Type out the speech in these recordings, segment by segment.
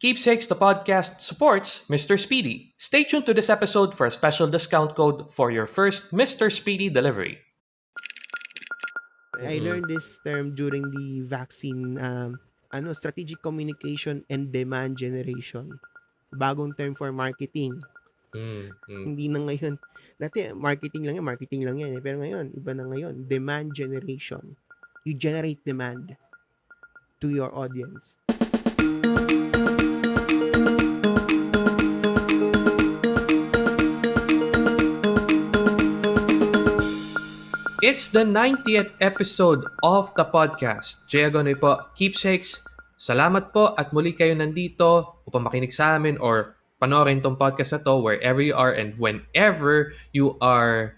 Keepsakes the podcast supports Mr. Speedy. Stay tuned to this episode for a special discount code for your first Mr. Speedy delivery. I learned this term during the vaccine um, ano strategic communication and demand generation. Bagong term for marketing. Mm, mm. Hindi na ngayon. Dati marketing lang yan, marketing lang yan. eh. Pero ngayon, iba na ngayon. Demand generation. You generate demand to your audience. It's the 90th episode of the podcast. Jay Agonoy po, Keepsakes. Salamat po at muli kayo nandito upang makinig sa amin or panoorin tong podcast na to wherever you are and whenever you are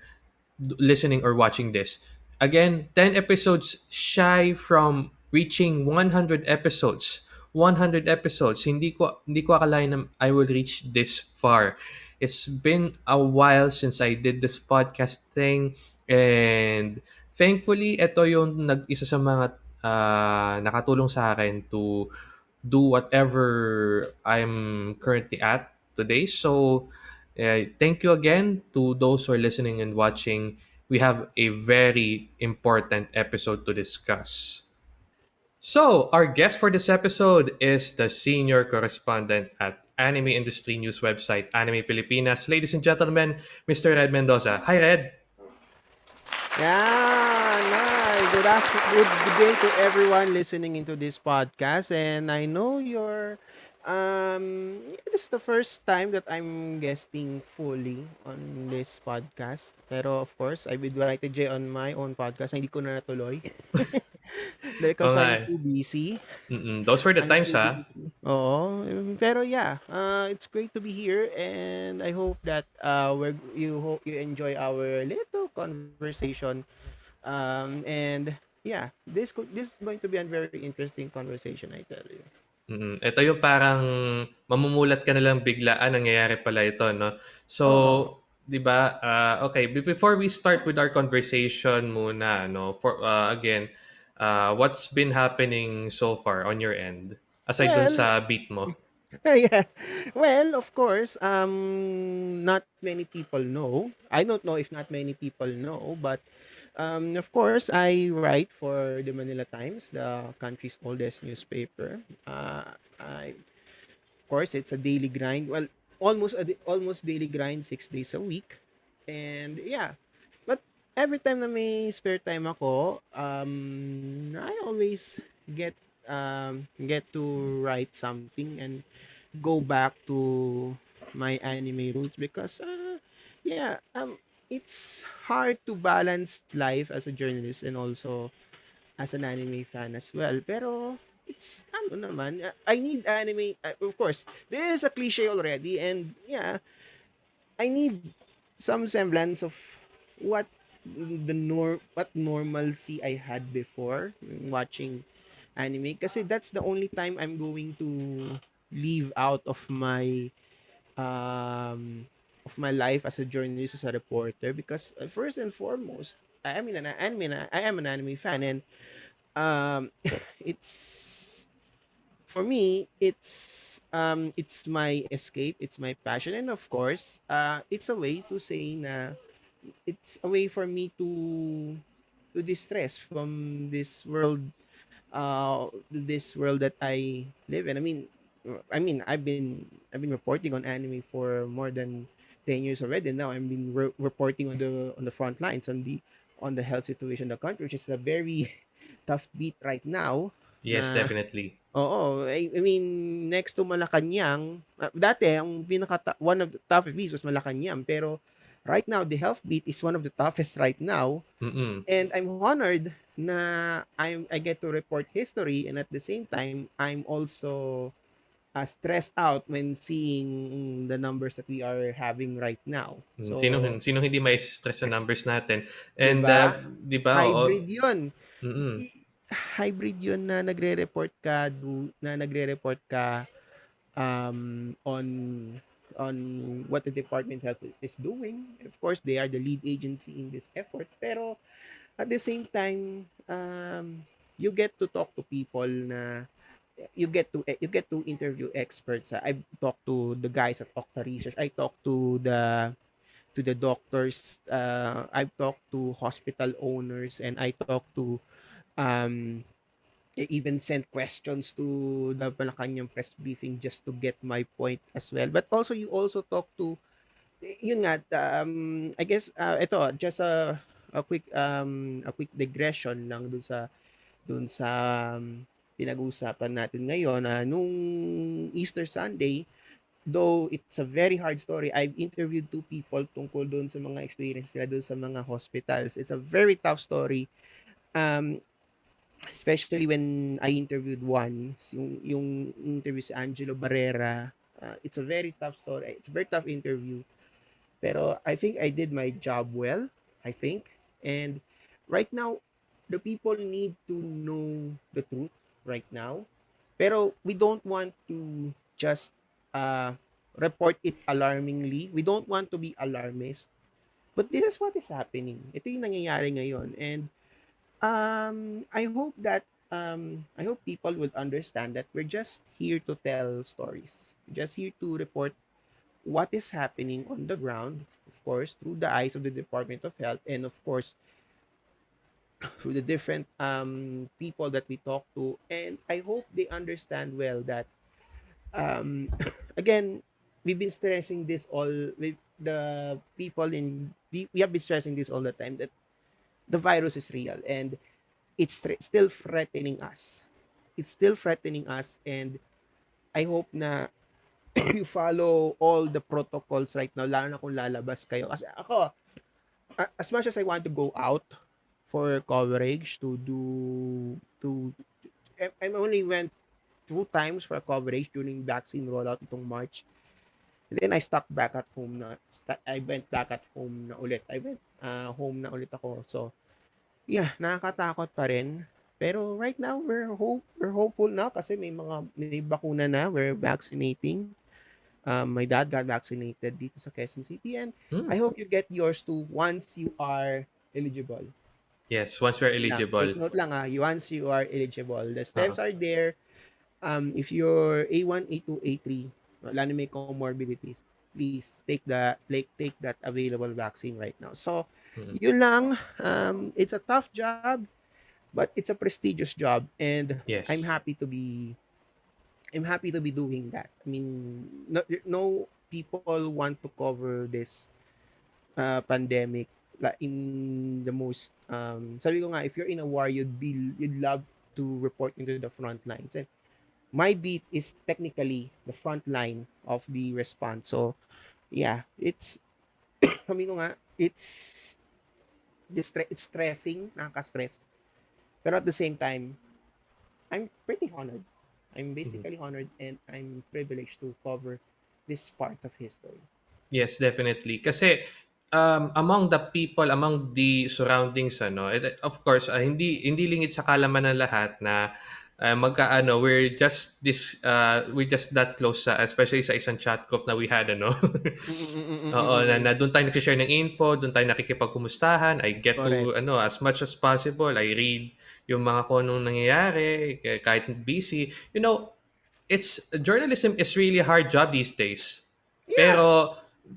listening or watching this. Again, 10 episodes shy from reaching 100 episodes. 100 episodes. Hindi ko hindi ko akalain na I will reach this far. It's been a while since I did this podcast thing and thankfully ito yung nag isa sa mga ah, nakatulong sa akin to do whatever I'm currently at today. So uh, thank you again to those who are listening and watching. We have a very important episode to discuss. So, our guest for this episode is the senior correspondent at anime industry news website Anime Pilipinas. Ladies and gentlemen, Mr. Red Mendoza. Hi, Red. Yeah, hi. Good, after- good, day to everyone listening into this podcast. And I know you're, um, this is the first time that I'm guesting fully on this podcast. Pero of course, I've invited Jay on my own podcast. Hindi ko na natuloy. Oo nga I'm eh. too busy. Mm-mm. Those were the I'm times, ha? busy. Oo. Pero yeah, uh, it's great to be here and I hope that uh, we're, you hope you enjoy our little conversation. Um, and yeah, this co- this is going to be a very interesting conversation, I tell you. Mm, ito yung parang mamumulat ka na lang biglaan, nangyayari pala ito, no? So, Oo. 'di ba? ah, okay, be- before we start with our conversation muna, no? For ah, again, ah, what's been happening so far on your end? Aside dun Well, sa beat mo. yeah. Well, of course, um, not many people know. I don't know if not many people know, but um, of course, I write for the Manila Times, the country's oldest newspaper. Uh, I, of course, it's a daily grind. Well, almost a, almost daily grind, six days a week, and yeah. Every time na may spare time ako, um, I always get um get to write something and go back to my anime roots because uh, yeah um it's hard to balance life as a journalist and also as an anime fan as well. Pero it's ano naman I need anime uh, of course this is a cliche already and yeah I need some semblance of what the nor what normalcy I had before watching anime. Kasi that's the only time I'm going to leave out of my um of my life as a journalist as a reporter. Because uh, first and foremost I am an anime I am an anime fan and um it's for me it's um it's my escape it's my passion. And of course uh it's a way to say na it's a way for me to to distress from this world uh this world that I live in. I mean I mean I've been I've been reporting on anime for more than 10 years already. Now I've been re- reporting on the on the front lines on the on the health situation of the country which is a very tough beat right now Yes, na definitely. Oo, I, I mean next to Malacanang, ah, dati ang pinaka one of the toughest beats was Malacanang pero right now the health beat is one of the toughest right now Mm-mm. and I'm honored na I'm I get to report history and at the same time I'm also uh, stressed out when seeing the numbers that we are having right now. Mm, So, Sino sino hindi may stress sa numbers natin? And ba? uh, 'di ba? Oo. Hybrid 'yun. Mm-mm. Hybrid 'yun na nagre-report ka na nagre-report ka um on on what the department health is doing. Of course, they are the lead agency in this effort. Pero at the same time, um, you get to talk to people na you get to you get to interview experts. I talked to the guys at Okta Research. I talked to the to the doctors. Uh, I've talked to hospital owners, and I talked to um, I even sent questions to the Malacanang press briefing just to get my point as well. But also, you also talk to, yun nga, um, I guess, uh, ito, just a, a quick, um, a quick digression lang dun sa, dun sa um, pinag-uusapan natin ngayon. Uh, nung Easter Sunday, though it's a very hard story, I've interviewed two people tungkol doon sa mga experience nila doon sa mga hospitals. It's a very tough story. Um, especially when I interviewed one, yung, yung interview si Angelo Barrera, uh, it's a very tough story. It's a very tough interview. Pero I think I did my job well, I think. And right now, the people need to know the truth right now. Pero we don't want to just uh, report it alarmingly. We don't want to be alarmist. But this is what is happening. Ito yung nangyayari ngayon. And um, I hope that um, I hope people would understand that we're just here to tell stories, just here to report what is happening on the ground, of course, through the eyes of the Department of Health, and of course, through the different um, people that we talk to. And I hope they understand well that, um, again, we've been stressing this all with the people in, we, we have been stressing this all the time that the virus is real and it's still threatening us. It's still threatening us and I hope na you follow all the protocols right now, lalo na kung lalabas kayo. Kasi ako, as much as I want to go out for coverage to do, to, I only went two times for coverage during vaccine rollout itong March. And then I stuck back at home na, I went back at home na ulit. I went uh, home na ulit ako. So, yeah, nakakatakot pa rin. Pero right now, we're hope we're hopeful na kasi may mga may bakuna na. We're vaccinating. Um, my dad got vaccinated dito sa Quezon City and hmm. I hope you get yours too once you are eligible. Yes, once you're eligible. Yeah, take note lang ah, once you are eligible. The steps uh-huh. are there. Um, if you're A1, A2, A3, wala na may comorbidities, please take the take, take that available vaccine right now. So, mm-hmm. yun lang. Um, it's a tough job, but it's a prestigious job, and yes. I'm happy to be. I'm happy to be doing that. I mean, no, no people want to cover this uh, pandemic like in the most um sabi ko nga if you're in a war you'd be you'd love to report into the front lines and my beat is technically the front line of the response. So, yeah, it's, kami ko nga, it's, it's stressing, nakaka-stress. Pero at the same time, I'm pretty honored. I'm basically mm-hmm. honored and I'm privileged to cover this part of history. Yes, definitely. Kasi um, among the people, among the surroundings, ano, of course, uh, hindi hindi lingid sa kalaman ng lahat na uh, magkaano we're just this uh, we're just that close sa especially sa isang chat group na we had ano? Oo na, na doon tayo nag-share ng info doon tayo nakikipagkumustahan. I get Correct. to ano as much as possible I read yung mga kung anong nangyayari kahit busy. You know it's journalism is really a hard job these days. Yeah. pero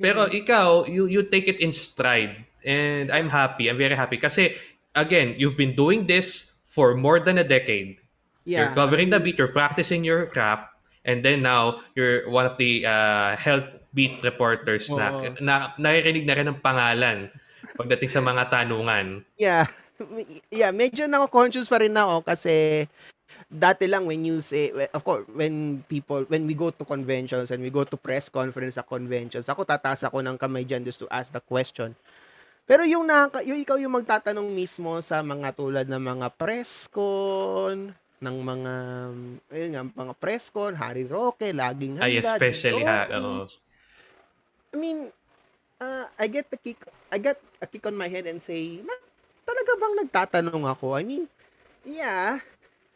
pero mm-hmm. ikaw you you take it in stride. And I'm happy I'm very happy. Kasi again you've been doing this for more than a decade Yeah. You're covering the beat, you're practicing your craft, and then now you're one of the uh, health beat reporters oh. na, na naririnig na rin ang pangalan pagdating sa mga tanungan. Yeah. Yeah, medyo nako-conscious pa rin ako kasi dati lang when you say of course when people when we go to conventions and we go to press conference sa conventions ako tataas ako ng kamay diyan just to ask the question pero yung naka, yung ikaw yung magtatanong mismo sa mga tulad ng mga press con ng mga ayun nga mga press con, Harry Roque, laging handa. Ay, especially ha, oh. I mean, uh, I get the kick I get a kick on my head and say, talaga bang nagtatanong ako? I mean, yeah,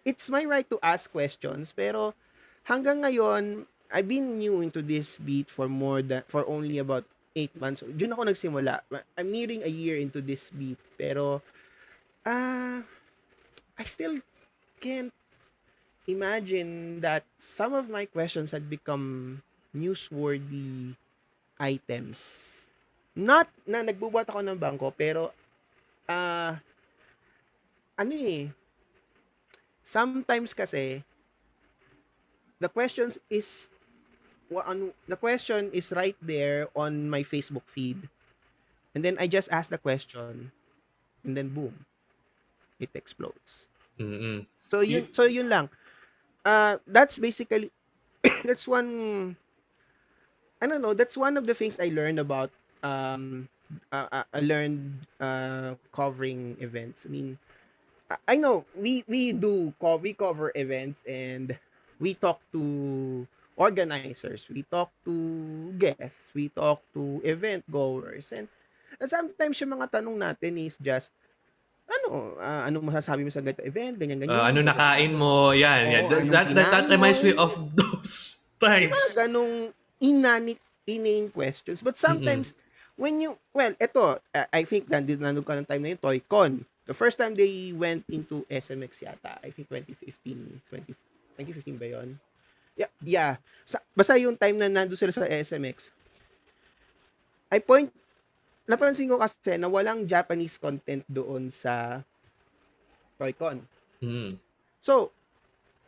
it's my right to ask questions, pero hanggang ngayon, I've been new into this beat for more than, for only about 8 months. Diyan ako nagsimula. I'm nearing a year into this beat, pero, ah, uh, I still can't imagine that some of my questions had become newsworthy items. Not na nagbubuhat ako ng bangko, pero ah ano eh, sometimes kasi the questions is wa- ano, the question is right there on my Facebook feed. And then I just ask the question and then boom, it explodes. Mm-mm. So yun so yun lang. Uh that's basically that's one I don't know, that's one of the things I learned about um uh, I learned uh covering events. I mean I- know we we do co- we cover events and we talk to organizers, we talk to guests, we talk to event goers and, and sometimes yung mga tanong natin is just ano, ah, anong masasabi mo sa ganito event, ganyan ganyan. Uh, ano nakain mo? Yan. yan. Oo, That, that, that, that reminds me of those times. mga ganong inanit inane questions. But sometimes, when you, well, eto, uh, I think nandito nandun ka ng time na yun, ToyCon. The first time they went into SMX yata, I think 2015, 20, 2015 ba yun? Yeah, yeah. Sa, basta yung time na nandun sila sa SMX, I point, napansin ko kasi na walang Japanese content doon sa ToyCon. Mm. So,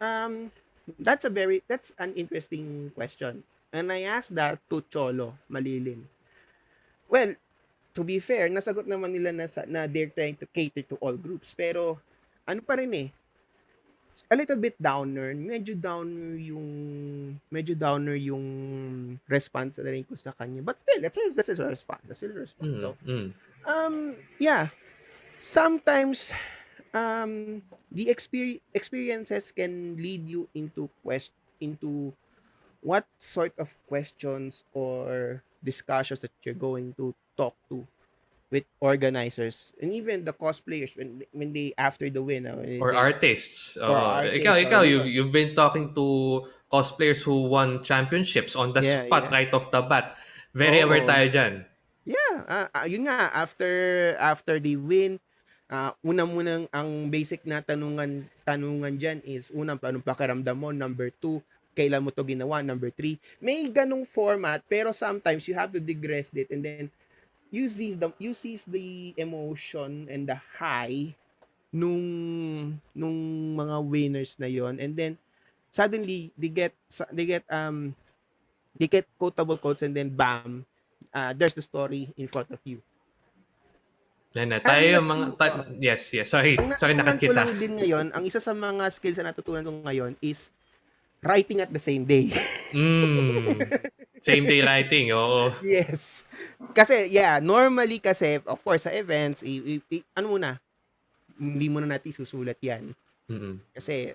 um, that's a very that's an interesting question. And I asked that to Cholo Malilin. Well, to be fair, nasagot naman nila na, na they're trying to cater to all groups. Pero, ano pa rin eh, a little bit downer, medyo downer yung, medyo downer yung response na rin ko sa kanya. But still, that's that's a response. That's a response. Mm. So, Mm. um, yeah. Sometimes, um, the exper- experiences can lead you into quest into what sort of questions or discussions that you're going to talk to with organizers and even the cosplayers when when they after the win uh, they Or say, artists. Or Oo. artists, ikaw, ikaw, ano. you've, been talking to cosplayers who won championships on the Yeah, spot yeah. right off the bat. Very Oo. aware tayo dyan. Yeah, ah, ah, yun nga after after they win, ah una munang ang basic na tanungan tanungan diyan is unang paano pakiramdam mo, number two, kailan mo to ginawa, number three. May ganong format pero sometimes you have to digress it and then you seize the you seize the emotion and the high nung nung mga winners na yon and then suddenly they get they get um they get quotable quotes and then bam uh, there's the story in front of you. Yan na. Tayo yung mga... ta- yes, yes. Sorry. Ang Sorry, nakat ko lang din ngayon, ang isa sa mga skills na natutunan ko ngayon is writing at the same day. Mm. Same day writing, oo. yes. Kasi, yeah, normally kasi, of course, sa events, i, i, i- ano muna, hindi muna natin susulat yan. Mm-mm. Kasi,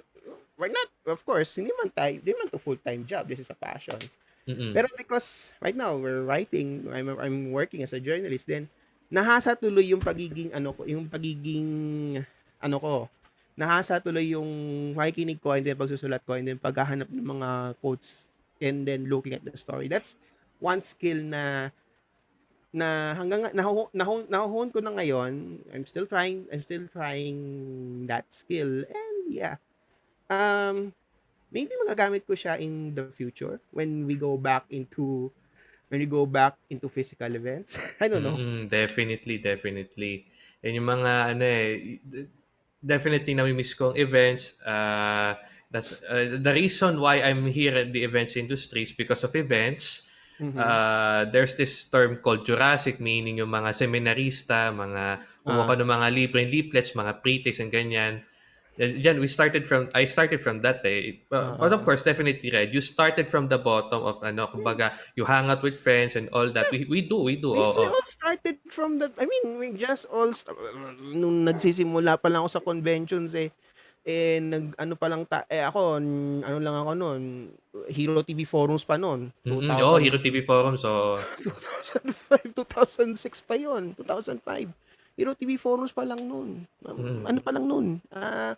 why not? Of course, hindi man tayo, hindi man to full-time job. This is a passion. Mm-mm. Pero because right now we're writing, I'm I'm working as a journalist then nahasa tuloy yung pagiging ano ko, yung pagiging ano ko. Nahasa tuloy yung makikinig ko and then pagsusulat ko and then paghahanap ng mga quotes and then looking at the story. That's one skill na na hanggang nahu, nahu, nahuhon ko na ngayon. I'm still trying I'm still trying that skill and yeah. Um maybe magagamit ko siya in the future when we go back into when we go back into physical events. I don't know. Mm, definitely, definitely. Yan yung mga ano eh, definitely nami-miss ko ang events. Uh, that's uh, the reason why I'm here at the events industry is because of events. Mhm. Uh, there's this term called Jurassic, meaning yung mga seminarista, mga Ah. ng mga libreng leaflets, mga pre-takes and ganyan. Yan, we started from, I started from that eh. But, but of course, definitely, Red, you started from the bottom of, ano, kumbaga, you hang out with friends and all that. We, we do, we do. We, oo. we all started from that. I mean, we just all nung nagsisimula pa lang ako sa conventions eh. Eh nag ano pa lang ta eh ako n- ano lang ako noon Hero TV forums pa noon Mm-mm. 2000 Oh, Hero TV Forum. So, 2005 2006 pa yon 2005 Hero TV forums pa lang noon Mm. ano pa lang noon ah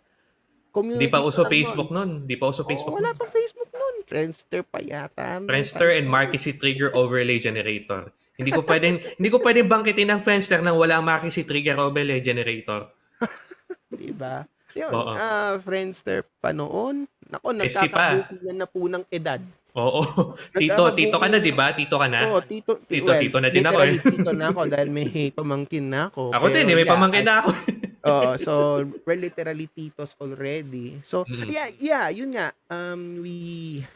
community di pa uso nun. Facebook nun. Di pa uso Oo, Facebook wala nun. pang Facebook noon Friendster pa yata Friendster and Marquisy Trigger Overlay Generator. Hindi ko pwedeng hindi ko pwedeng bangkitin ng Friendster nang wala ang Marquisy Trigger Overlay Generator. Diba? Yun, Oo. ah, Friendster pa noon. Naku, Testy pa. nagkakabukingan na po ng edad. Oo. Tito, tito ka na, di ba? Tito ka na? Oo, tito, ti- Tito, well, tito na din ako literally tito na ako dahil may pamangkin na ako. Ako din, eh, may yeah, pamangkin na ako. Oo, so we're literally titos already. So Mm. yeah, yeah, yun nga. Um we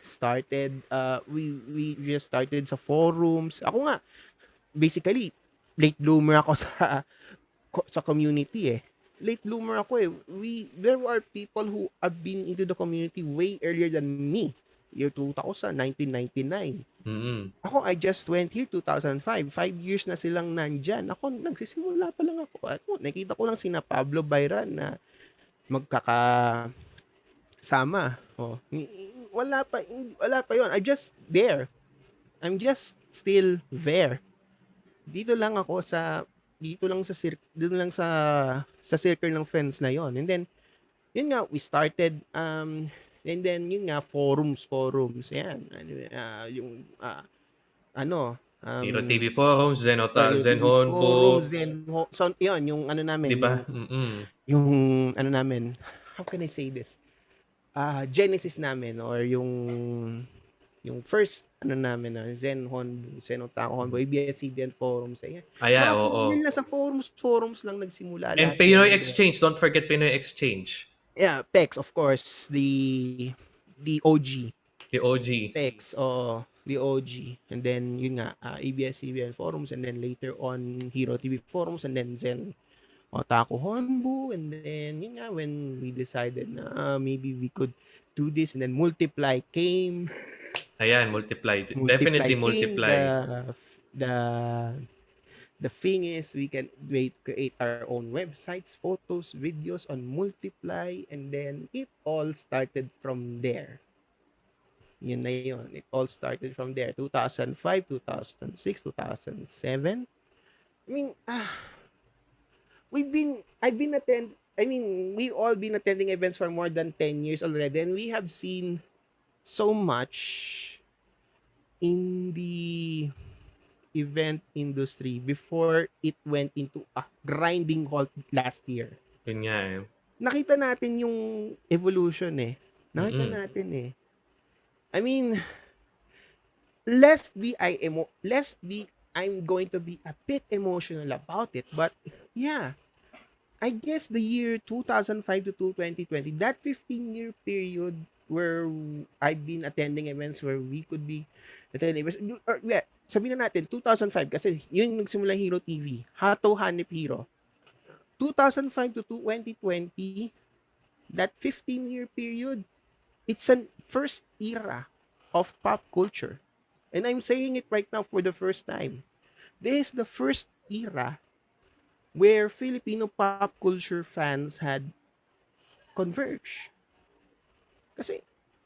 started uh we we just started sa forums. Ako nga basically late bloomer ako sa ko- sa community eh. Late bloomer ako eh. We there are people who have been into the community way earlier than me. Year 2000, 1999. Mm. Ako, I just went here 2005. Five years na silang nandyan. Ako, nagsisimula pa lang ako. Ako, nakita ko lang sina Pablo Bayran na magkaka sama. Oh, wala pa wala pa 'yon. I just there. I'm just still there. Dito lang ako sa dito lang sa dito lang sa sa circle ng friends na 'yon. And then yun nga we started um and then yun nga forums forums. Yan ano ah, yung ah, ano um, Tito TV Forums, Zenota, yung Zenhonbo, forums, Zenho so yun yung ano namin. Di ba? yung, yung ano namin how can I say this? Ah genesis namin or yung yung first ano namin na Zen Honbu, Zen Otaku Honbu, ABS-CBN forums ayan. Ayan, Mga oo. forums na sa forums forums lang nagsimula And Pinoy. Exchange, don't forget Pinoy Exchange. Yeah, PEX of course, the the OG. The OG. PEX, oo, the OG. And then yun nga, uh, ABS-CBN forums and then later on Hero TV forums and then Zen Otaku Honbu and then yun nga when we decided na ah, maybe we could do this and then Multiply came. Ayan, multiply. Multiply Definitely multiply. The, the the thing is we can wait create our own websites, photos, videos on Multiply and then it all started from there. Yun na yun. It all started from there. 2005, 2006, 2007. I mean, ah, we've been, I've been attend, I mean, we all been attending events for more than 10 years already and we have seen so much in the event industry before it went into a grinding halt last year. Yun nga eh. Nakita natin yung evolution eh. Nakita Mm-mm. natin eh. I mean, lest be I emo lest be I'm going to be a bit emotional about it, but yeah, I guess the year 2005 to 2020, that 15 year period where I've been attending events where we could be attending events, or, yeah, sabihin na natin, 2005, kasi yun nagsimula Hero TV, Hato Hanip Hero. 2005 to 2020, that 15 year period, it's an first era of pop culture. And I'm saying it right now for the first time. This is the first era where Filipino pop culture fans had converged. Kasi,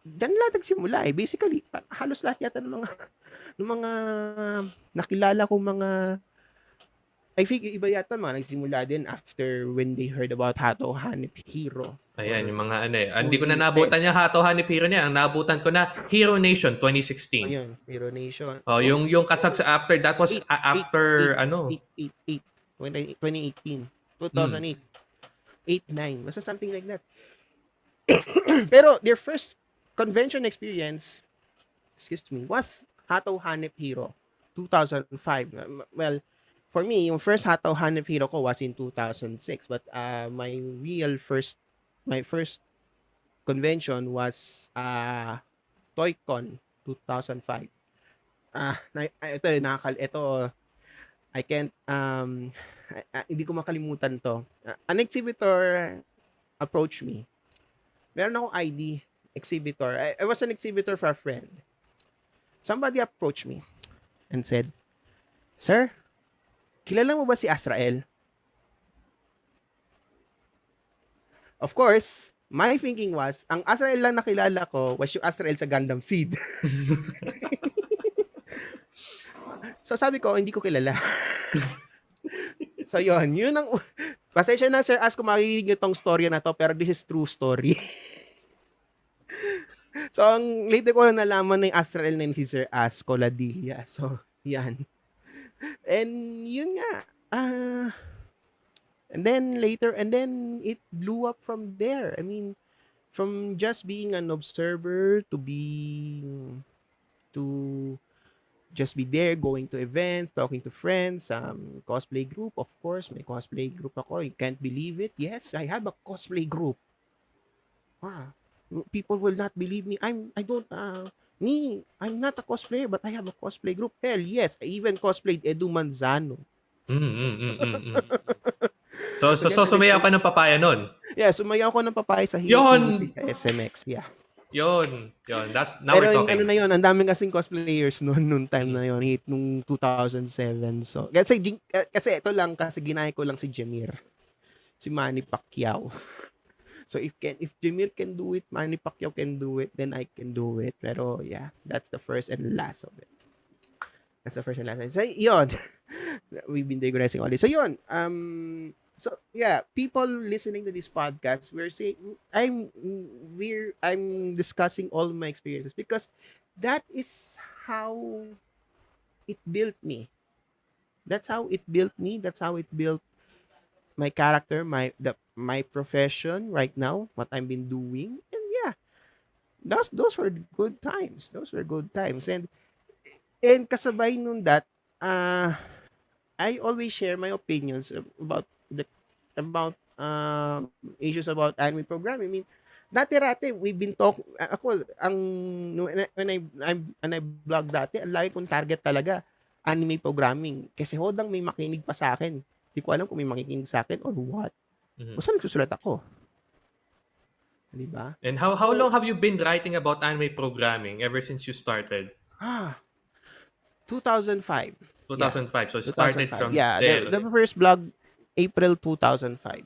dyan lahat nagsimula eh. Basically, halos lahat yata ng mga, ng mga nakilala kong mga I think iba yata mga nagsimula din after when they heard about Hato Hanip Hero. Ayan, Or- yung mga ano eh. Ah, Hindi ko na nabutan yung Hato Hanip Hero niya. Ang nabutan ko na Hero Nation 2016. Ayun, Hero Nation. Oh, yung yung kasag sa after that was Eight, after eight, ano. 8, 8, 2018, 2008, 8, 9, basta something like that. Pero their first convention experience, excuse me, was Hato Hanep Hero, 2005. Uh, Well, for me, yung first Hato Hanep Hero ko was in 2006, but uh, my real first, my first convention was uh, ToyCon 2005. Ah, ah, ito nakakal ito I can't um I- ah, hindi ko makalimutan to. Ah, an exhibitor approached me. Meron akong ID exhibitor. I, I was an exhibitor for a friend. Somebody approached me and said, "Sir, kilala mo ba si Azrael?" Of course, my thinking was, ang Azrael lang nakilala ko was yung Azrael sa Gundam Seed. so sabi ko, hindi ko kilala. so yun, yun ang... Pasensya na sir, as kung makikig nyo tong story na to, pero this is true story. So, ang later ko na nalaman na yung Astral na yun si Sir As Coladilla. So, yan. And yun nga. Ah... and then later, and then it blew up from there. I mean, from just being an observer to being to just be there, going to events, talking to friends, um, cosplay group, of course, may cosplay group ako. You can't believe it. Yes, I have a cosplay group. Ah, people will not believe me. I'm, I don't, uh, me, I'm not a cosplayer, but I have a cosplay group. Hell, yes, I even cosplayed Edu Manzano. Mm, mm, mm, mm, mm. So, so, so sumayaw ka ng papaya nun? Yeah, sumayaw ko ng papaya sa sa SMX. Yeah. Yun. Yun. That's, now Pero we're talking. ano na yun, ang daming kasing cosplayers noon, nung time na yun, hit nung 2007. So, kasi, kasi ito lang, kasi ginaya ko lang si Jamir. Si Manny Pacquiao. So, if can if Jamir can do it, Manny Pacquiao can do it, then I can do it. Pero, yeah, that's the first and last of it. That's the first and last. So, yun. We've been digressing all this. So, yun. Um, so, yeah, people listening to this podcast, we're saying, I'm, we're, I'm discussing all my experiences because that is how it built me. That's how it built me. That's how it built my character, my the my profession right now, what I've been doing, and yeah, those those were good times. Those were good times, and and kasabay nun that, uh, I always share my opinions about the about uh, issues about anime programming. I mean, dati-rati, we've been talk ako ang when I I'm, when I blog dati, ang lagi kong target talaga anime programming kasi hodang may makinig pa sa akin. Di ko alam kung may makikinig sa akin or what. Mhm. O saan nagsusulat ako? Di ba? And how how So- long have you been writing about anime programming ever since you started? Ah, 2005. 2005. So it started 2005. from yeah, there. the, the first blog, April 2005.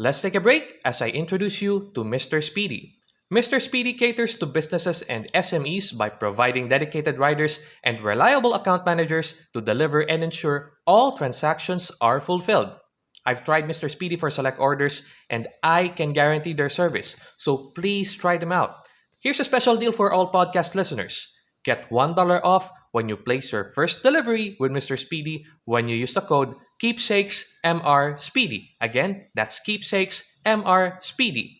Let's take a break as I introduce you to Mr. Speedy. Mr. Speedy caters to businesses and SMEs by providing dedicated riders and reliable account managers to deliver and ensure all transactions are fulfilled. I've tried Mr. Speedy for select orders and I can guarantee their service, so please try them out. Here's a special deal for all podcast listeners. Get $1 off when you place your first delivery with Mr. Speedy when you use the code KeepsakesMRSpeedy. Again, that's KeepsakesMRSpeedy.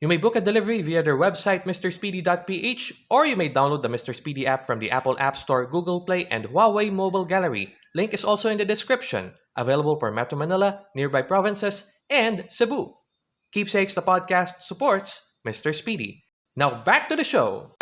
You may book a delivery via their website, mrspeedy.ph, or you may download the Mr. Speedy app from the Apple App Store, Google Play, and Huawei Mobile Gallery. Link is also in the description. Available for Metro Manila, nearby provinces, and Cebu. Keepsakes the podcast supports Mr. Speedy. Now back to the show.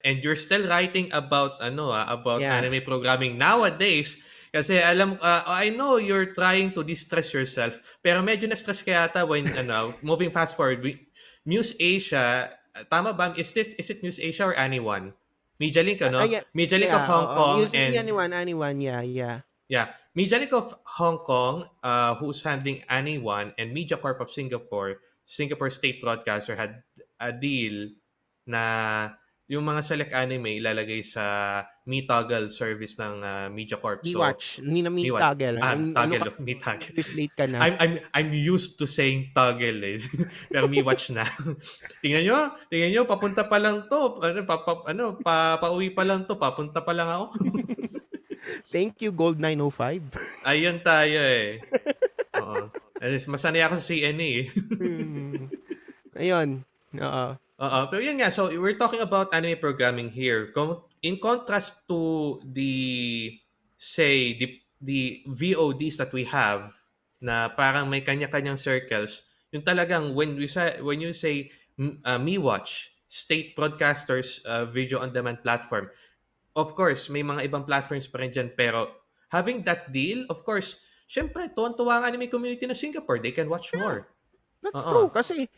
And you're still writing about ano ah, about Yeah. anime programming nowadays kasi alam ah, I know you're trying to distress yourself pero medyo na-stress ka yata when ano moving fast forward we, Muse Asia tama ba is this is it Muse Asia or anyone Media Link ano Ah, yeah. Media Link yeah, of Hong oo, Kong using and anyone, anyone, yeah, yeah. Yeah. Media Link of Hong Kong, uh, who's handling Anyone, and Media Corp of Singapore, Singapore State Broadcaster, had a deal na yung mga select anime ilalagay sa Me Toggle service ng uh, Media Corp. Me watch. Hindi na me Me watch. toggle. Ah, Ano- toggle. ano ka- Me toggle. late ka na. I'm I'm I'm used to saying toggle eh. Pero me watch na. tingnan nyo, tingnan nyo, papunta pa lang to. Ano, pa, pa, ano, pa, pauwi pa lang to, papunta pa lang ako. Thank you, Gold 905. Ayun tayo eh. Oo. Masanay ako sa CNA eh. Hmm. Ayun. Oo. Oo. Pero yun nga, so we're talking about anime programming here. Com- In contrast to the, say, the, the VODs that we have, na parang may kanya-kanyang circles, yung talagang when we say, when you say uh, MeWatch, State Broadcasters uh, Video On Demand Platform, of course, may mga ibang platforms pa rin dyan, pero having that deal, of course, syempre, tuwan-tuwa ang anime community ng Singapore. They can watch more. That's Oo. true. Kasi,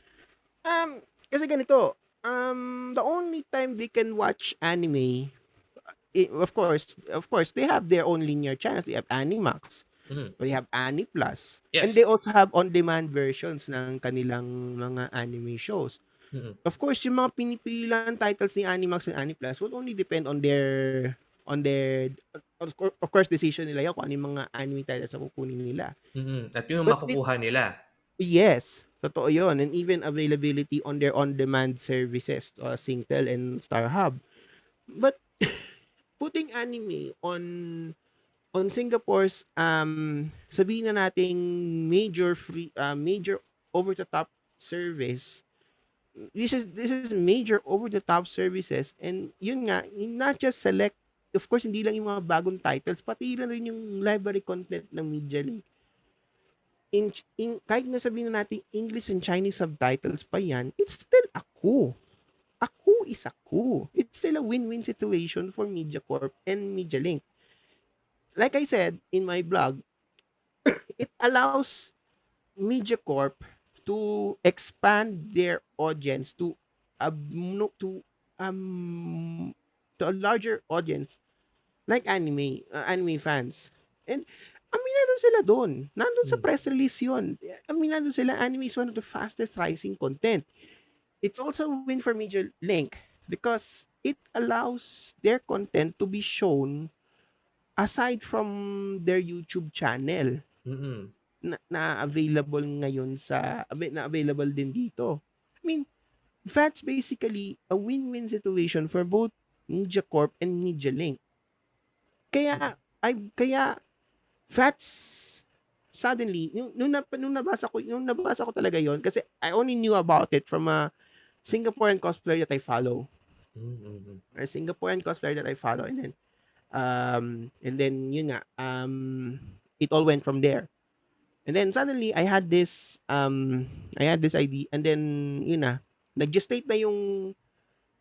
um, kasi ganito, um, the only time they can watch anime, i- of course, of course, they have their own linear channels. They have Animax. Mhm. They have Ani Plus. Yes. And they also have on-demand versions ng kanilang mga anime shows. Mhm. Of course, yung mga pinipilang titles ni Animax and Ani Plus will only depend on their on their of course, decision nila yun kung ano yung mga anime titles na kukunin nila. Mhm. At yung But makukuha nila. Yes, totoo yun. And even availability on their on-demand services, uh, Singtel and StarHub. But putting anime on on Singapore's um sabihin na nating major free uh, major over the top service this is this is major over the top services and yun nga not just select of course hindi lang yung mga bagong titles pati rin yung library content ng Media Link in, in kahit na sabihin na natin English and Chinese subtitles pa yan it's still ako ako is ako it's still a win-win situation for MediaCorp and Media Link like I said in my blog, it allows MediaCorp to expand their audience to a to um to a larger audience like anime uh, anime fans. And aminado sila doon. Nandun sa Hmm. press release yun. Aminado sila, anime is one of the fastest rising content. It's also a win for Media Link because it allows their content to be shown aside from their YouTube channel Mm-mm. na, na available ngayon sa na available din dito. I mean, that's basically a win-win situation for both Media Corp and Media Link. Kaya I kaya that's suddenly nung, nung, nung nabasa ko nung nabasa ko talaga yon kasi I only knew about it from a Singaporean cosplayer that I follow Mm-mm. or Singaporean cosplayer that I follow and then um and then yun nga um it all went from there and then suddenly I had this um I had this idea and then yun na nag-gestate na yung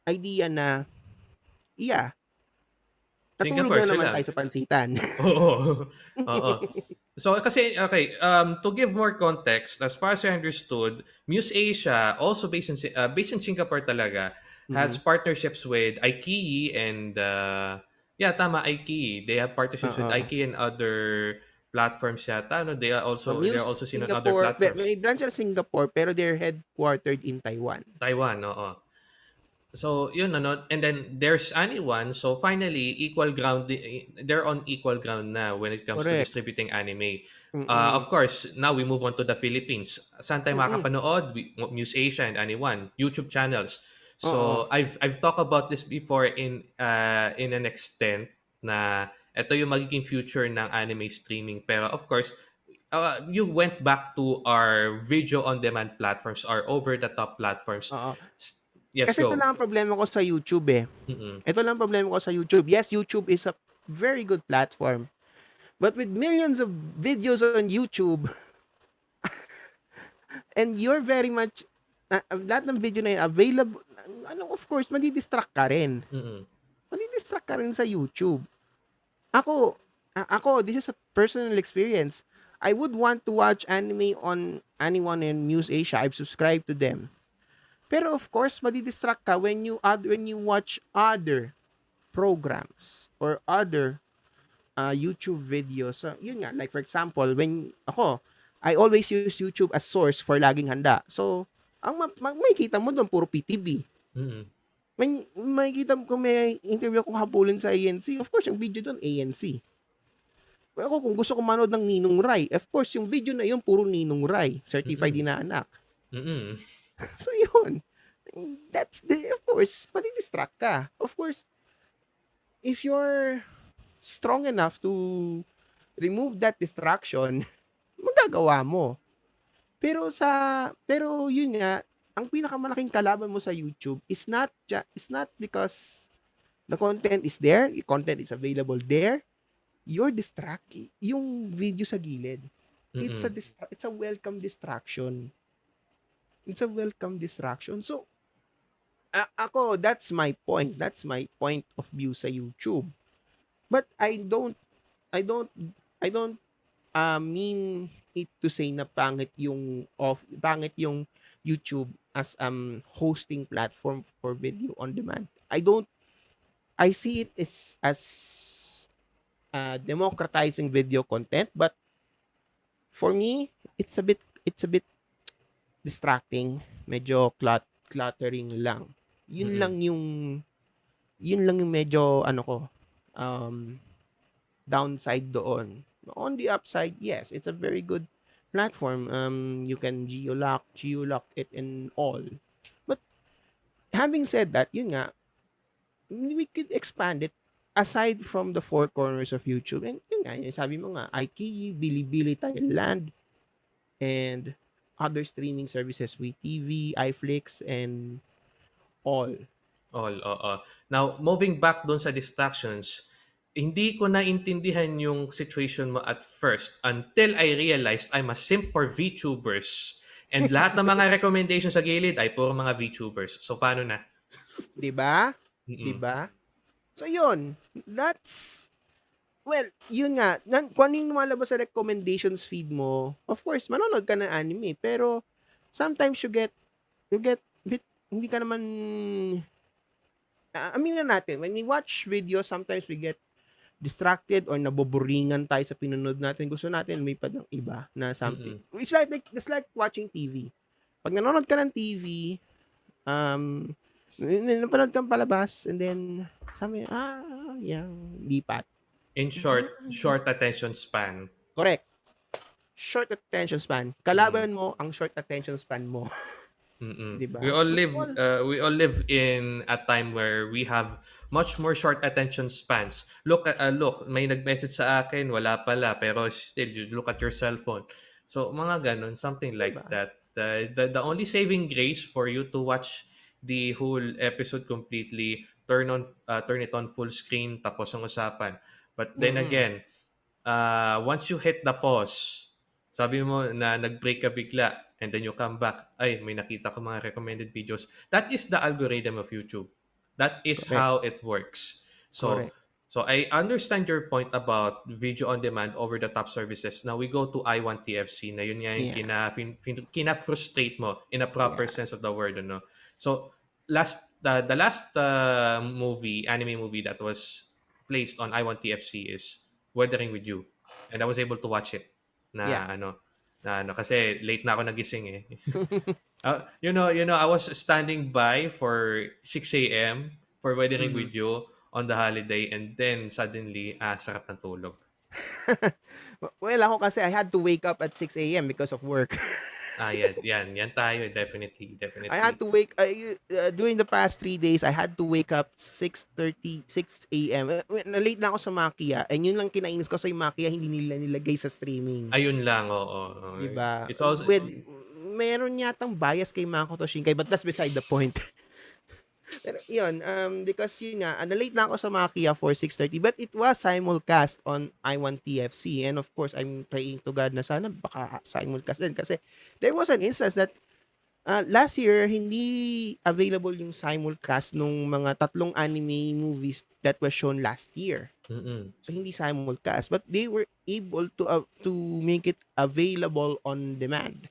idea na yeah Natulog Singapore na naman sila. tayo sa pansitan. Oo. Oo. So kasi okay, um to give more context, as far as I understood, Muse Asia also based in uh, based in Singapore talaga has Mhm. partnerships with IKEA and uh yeah, tama IKEA. They have partnerships with Oo. IKEA and other platforms yata. No, they are So, also Muse also seen on other Singapore, platforms. may branch sa Singapore pero they're headquartered in Taiwan. Taiwan, oo. So, yun ano, and then there's anyone, so finally equal ground they're on equal ground na when it comes to Correct. distributing anime. Uh, Mm-mm. of course, now we move on to the Philippines. Saan tayo Mm-mm. makakapanood? We- Muse Asia and Anyone, YouTube channels. So, I've I've talked about this before in uh, in an extent na ito yung magiging future ng anime streaming. Pero of course, uh, you went back to our video on demand platforms, our over the top platforms. Oo. Yes, Kasi go. ito lang ang problema ko sa YouTube eh. Mm-mm. Ito lang ang problema ko sa YouTube. Yes, YouTube is a very good platform. But with millions of videos on YouTube, and you're very much, uh, lahat ng video na yun available, ano, of course, madidistract ka rin. Mm-mm. Madidistract ka rin sa YouTube. Ako, a- ako, this is a personal experience. I would want to watch anime on anyone in Muse Asia. I've subscribed to them. Pero of course, madidistract ka when you add when you watch other programs or other uh, YouTube videos. So, yun nga, like for example, when ako, I always use YouTube as source for laging handa. So, ang ma- ma- makikita mo doon puro PTV. Mm-mm. May makikita mo kung may interview kong habulin sa ANC, of course, yung video doon, ANC. Pero ako, kung gusto ko manood ng Ninong Rai, of course, yung video na yun, puro Ninong Rai. Certified din na anak. Mm-mm. So, yun. That's the, of course, madidistract ka. Of course, if you're strong enough to remove that distraction, magagawa mo. Pero sa, pero yun nga, ang pinakamalaking kalaban mo sa YouTube is not, is not because the content is there, the content is available there, you're distract, yung video sa gilid. It's a Mm-mm. distra- it's a welcome distraction. It's a welcome distraction. So a- ako that's my point. That's my point of view sa YouTube. But I don't I don't I don't uh, mean it to say na pangit yung off pangit yung YouTube as um hosting platform for video on demand. I don't I see it as as uh, democratizing video content but for me it's a bit it's a bit distracting medyo clut cluttering lang. Yun Mm-mm. lang yung yun lang yung medyo ano ko um downside doon. On the upside yes it's a very good platform. Um you can geolock geolock it and all. But having said that yun nga we could expand it aside from the four corners of YouTube, and yun nga, yung sabi mo nga, IKEA, Bilibili Thailand, and other streaming services, WeTV, iFlix, and all. All, oo. Now, moving back doon sa distractions, hindi ko naintindihan yung situation mo at first until I realized I'm a simp for VTubers. And lahat ng mga recommendations sa gilid ay puro mga VTubers. So, paano na? 'Di ba? Mm-mm. 'Di ba? So yun, that's well, yun nga, nan, kung ano yung lumalabas sa recommendations feed mo, of course, manonood ka ng anime, pero sometimes you get you get bit, hindi ka naman uh, aminin na natin, when we watch videos, sometimes we get distracted or naboboringan tayo sa pinanood natin. Gusto natin may ng iba na something. It's like, like it's like watching TV. Pag nanonood ka ng TV, um, napanood kang palabas, and then, sabi, ah, yeah, lipat. In short, short attention span. Correct. Short attention span. Kalaban mo ang short attention span mo. Mm-mm. Diba? We all live We all- uh, we all live in a time where we have much more short attention spans. Look at uh, look, may nag-message sa akin, wala pala, pero still you look at your cell phone. So mga ganun, something like Diba? that. The, the the only saving grace for you to watch the whole episode completely, turn on uh, turn it on full screen tapos ang usapan. But then Mhm. again, uh, once you hit the pause, sabi mo na nag-break ka bigla and then you come back, ay, may nakita ko mga recommended videos. That is the algorithm of YouTube. That is Correct. how it works. So, Correct. so I understand your point about video on demand over the top services. Now we go to I want TFC na yun nga yung Yeah. kina, kina-frustrate mo in a proper Yeah. sense of the word. Ano? So, last the, the last uh, movie, anime movie that was placed on I want TFC is Weathering with You. And I was able to watch it na Yeah. ano na ano kasi late na ako nagising eh. Uh, you know, you know, I was standing by for 6 a.m. for Weathering Mhm. with You on the holiday and then suddenly, ah, sarap ng tulog. well, ako kasi I had to wake up at 6 a.m. because of work. Ah, yan, yan, yan tayo, definitely, definitely. I had to wake I, uh, during the past three days I had to wake up 6:30 6 a.m. Uh, Na late na ako sa Makia and yun lang kinainis ko sa Makia hindi nila nilagay sa streaming. Ayun lang, oo. oo. Diba? It's also, With, meron yatang bias kay Makoto Shinkai but that's beside the point. Pero yun, um, because yun nga, uh, na-late na ako sa Makia for 6.30 but it was simulcast on I1 TFC and of course, I'm praying to God na sana baka simulcast din kasi there was an instance that uh, last year, hindi available yung simulcast nung mga tatlong anime movies that was shown last year. mm So hindi simulcast, but they were able to uh, to make it available on demand.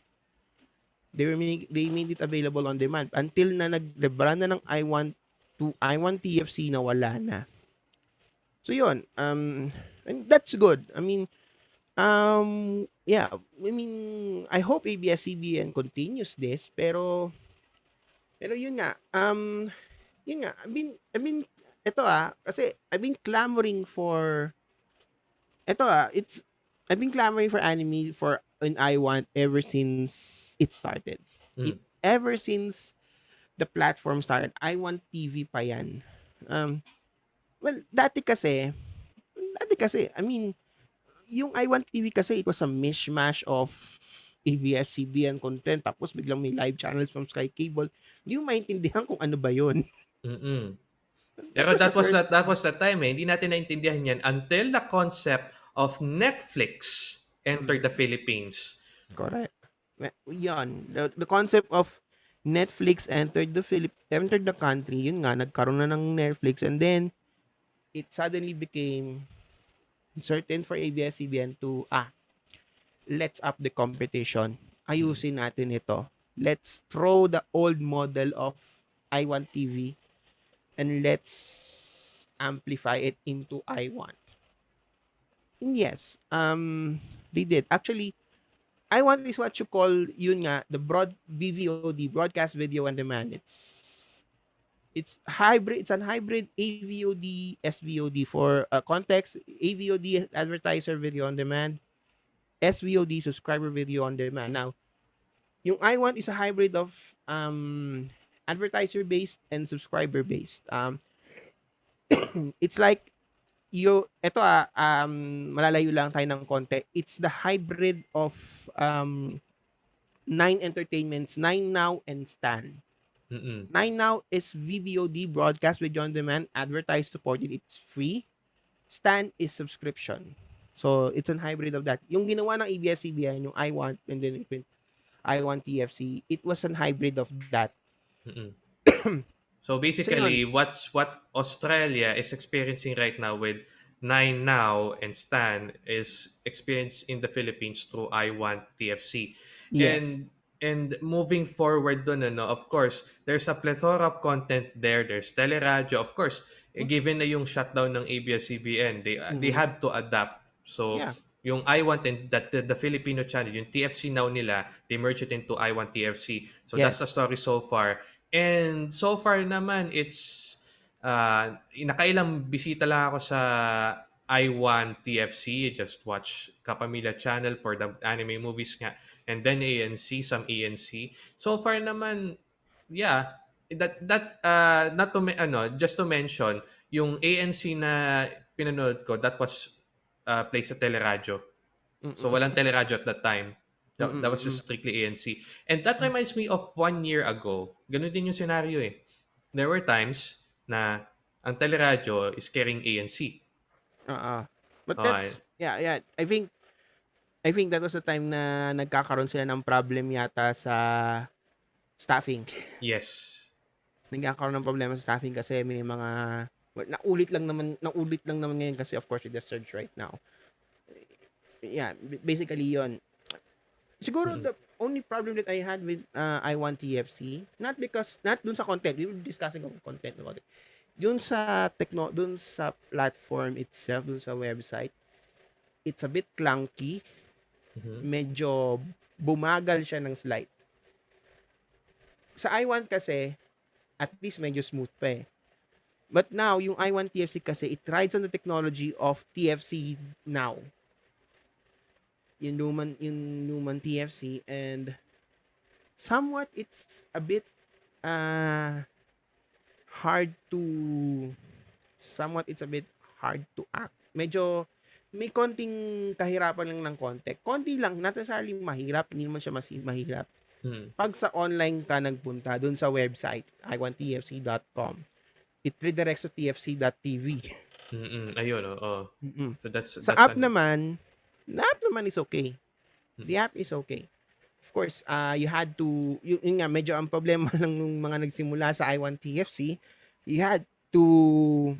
They were make, they made it available on demand until na nag-rebrand na ng I want to I want TFC na wala na. So yun, um and that's good. I mean um yeah, I mean I hope ABS-CBN continues this pero pero yun nga, um yun nga, I mean I mean ito ah, kasi I've been clamoring for ito ah, it's I've been clamoring for anime for an I want ever since it started. Mm. It, ever since the platform started, I want TV pa yan. Um, well, dati kasi, dati kasi, I mean, yung I want TV kasi, it was a mishmash of ABS-CBN content, tapos biglang may live channels from Sky Cable. Hindi mo maintindihan kung ano ba yun. Mm-mm. Pero that was that that was the time eh. Hindi natin naintindihan yan until the concept of Netflix entered the Philippines. Correct. Yan. The, the concept of Netflix entered the Philip entered the country, yun nga, nagkaroon na ng Netflix and then it suddenly became certain for ABS-CBN to, ah, let's up the competition. Ayusin natin ito. Let's throw the old model of I Want TV and let's amplify it into I Want. And yes, um, they did. Actually, I want is what you call yun nga the broad BVOD broadcast video on demand. It's it's hybrid. It's an hybrid AVOD SVOD for uh, context. AVOD advertiser video on demand, SVOD subscriber video on demand. Now, yung I want is a hybrid of um advertiser based and subscriber based. Um, it's like you eto ah, um, malalayo lang tayo ng konti. It's the hybrid of um, Nine Entertainments, Nine Now, and Stan. Mm-mm. Nine Now is VVOD, broadcast with on demand, advertised supported, it's free. Stan is subscription. So, it's an hybrid of that. Yung ginawa ng ABS-CBN, yung I Want, and then I Want TFC, it was an hybrid of that. Mm-mm. so basically, what's what Australia is experiencing right now with Nine Now and Stan is experienced in the Philippines through I Want TFC. Yes. And and moving forward dun, ano, of course, there's a plethora of content there. There's teleradyo. Of course, eh, given na yung shutdown ng ABS-CBN, they, they Mhm. had to adapt. So, Yeah. yung I Want and that the, the Filipino channel, yung TFC now nila, they merge it into I Want TFC. So that's Yes. the story so far. And so far naman, it's uh, nakailang bisita lang ako sa I Want TFC. Just watch Kapamilya channel for the anime movies nga. And then ANC, some ANC. So far naman, yeah, that that uh not to ano just to mention yung ANC na pinanood ko that was uh, placed sa teleradyo so walang teleradyo at that time that, that was just strictly ANC and that reminds me of one year ago ganun din yung scenario eh there were times na ang teleradyo is carrying ANC Uh-uh. But Okay. that's, yeah, yeah. I think, I think that was the time na nagkakaroon sila ng problem yata sa staffing. yes nagkakaroon ng problema sa staffing kasi may mga well, naulit lang naman naulit lang naman ngayon kasi of course with the surge right now. Yeah, basically yon. Siguro Mhm. the only problem that I had with uh, I Want TFC, not because not dun sa content, we were discussing about content about it. Dun sa techno, dun sa platform itself, dun sa website, it's a bit clunky, Mhm. medyo bumagal siya ng slight. Sa I1 kasi, at least medyo smooth pa eh. But now, yung I1 TFC kasi, it rides on the technology of TFC now. Yung Luman, yung Luman TFC and somewhat it's a bit uh, hard to somewhat it's a bit hard to act. Medyo may konting kahirapan lang ng konti. Konti lang, necessarily mahirap, hindi naman siya mas mahirap. Mhm. Pag sa online ka nagpunta, dun sa website, iwanttfc.com, it redirects to tfc.tv. Mm-mm. ayun oo Mm-mm. so that's Sa that's app an- naman, the app naman is okay. Hmm. The app is okay. Of course, uh, you had to, yun, yun nga, medyo ang problema lang nung mga nagsimula sa i1TFC, you had to,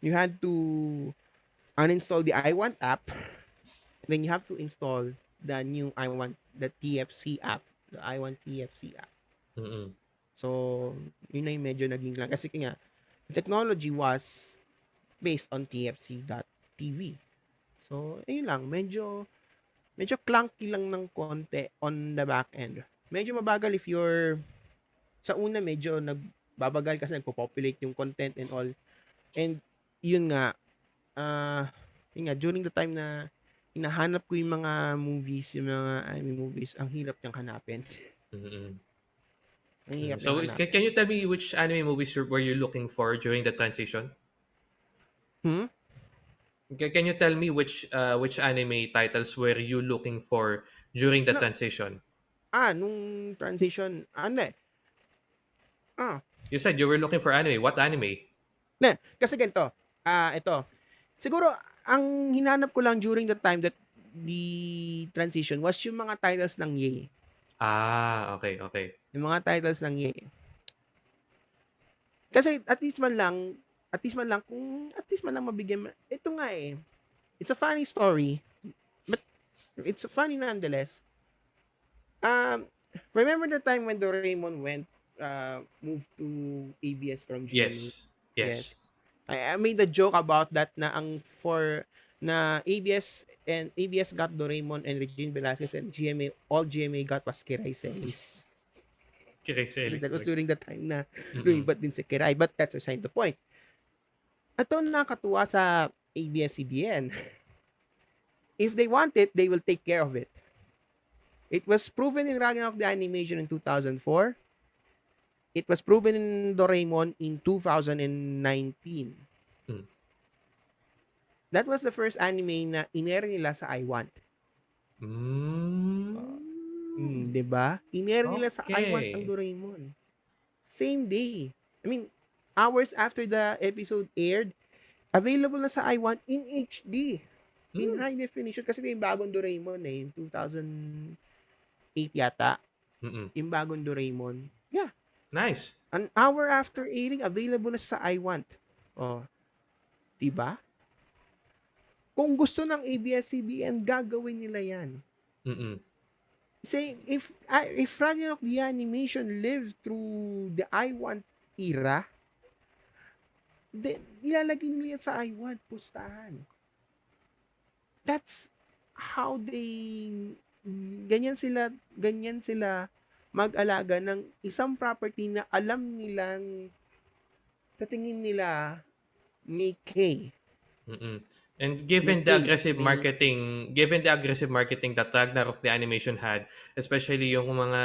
you had to uninstall the i1 app, then you have to install the new i1, the TFC app, the i1 TFC app. Mm-mm. So, yun na yung medyo naging lang. Kasi nga, technology was based on tfc.tv. So, ayun lang. Medyo, medyo clunky lang ng konti on the back end. Medyo mabagal if you're, sa una medyo nagbabagal kasi nagpo-populate yung content and all. And, yun nga, ah, yun nga, during the time na hinahanap ko yung mga movies, yung mga anime movies, ang hirap niyang hanapin. Ang hirap So, niyang hanapin. can, you tell me which anime movies were you looking for during the transition? Hmm? Can, can you tell me which uh, which anime titles were you looking for during the No. transition? Ah, nung transition, ano eh. Ah, You said you were looking for anime. What anime? ne, kasi ganito. Ah, ito. Siguro, ang hinanap ko lang during the time that the transition was yung mga titles ng Ye. Ah, okay, okay. Yung mga titles ng Ye. Kasi at least man lang, at least man lang, kung at least man lang mabigyan, ma- ito nga eh. It's a funny story. But it's funny nonetheless. Um, remember the time when Doraemon went, uh, moved to ABS from GMA? Yes. Yes. I, I made a joke about that na ang for na ABS and ABS got Doraemon and Regine Velasquez and GMA all GMA got was Kiray Celis. Okay, Kasi that was during the time na Mm-mm. lumipat din si Kiray but that's aside the point. Ito nakatuwa sa ABS-CBN. If they want it, they will take care of it. It was proven in Ragnarok the Animation in 2004. It was proven in Doraemon in 2019. Hmm. that was the first anime na inere nila sa I Want. Mm. Mm, 'di ba? Inere nila sa I Want ang Okay. Doraemon. Same day. I mean, hours after the episode aired, available na sa I Want in HD. In Mm. high definition. Kasi yung bagong Doraemon eh. Yung 2008 yata. Mm-mm. Yung bagong Doraemon. Yeah. Nice. An hour after airing, available na sa I Want. Oh. Diba? Kung gusto ng ABS-CBN, gagawin nila yan. Mm-mm. Say, if uh, if Ragnarok the animation lived through the I Want era, then ilalagay nila yan sa I Want pustahan. That's how they ganyan sila ganyan sila mag-alaga ng isang property na alam nilang sa tingin nila may K. Mm-mm. And given the aggressive marketing, given the aggressive marketing that Ragnarok the animation had, especially yung mga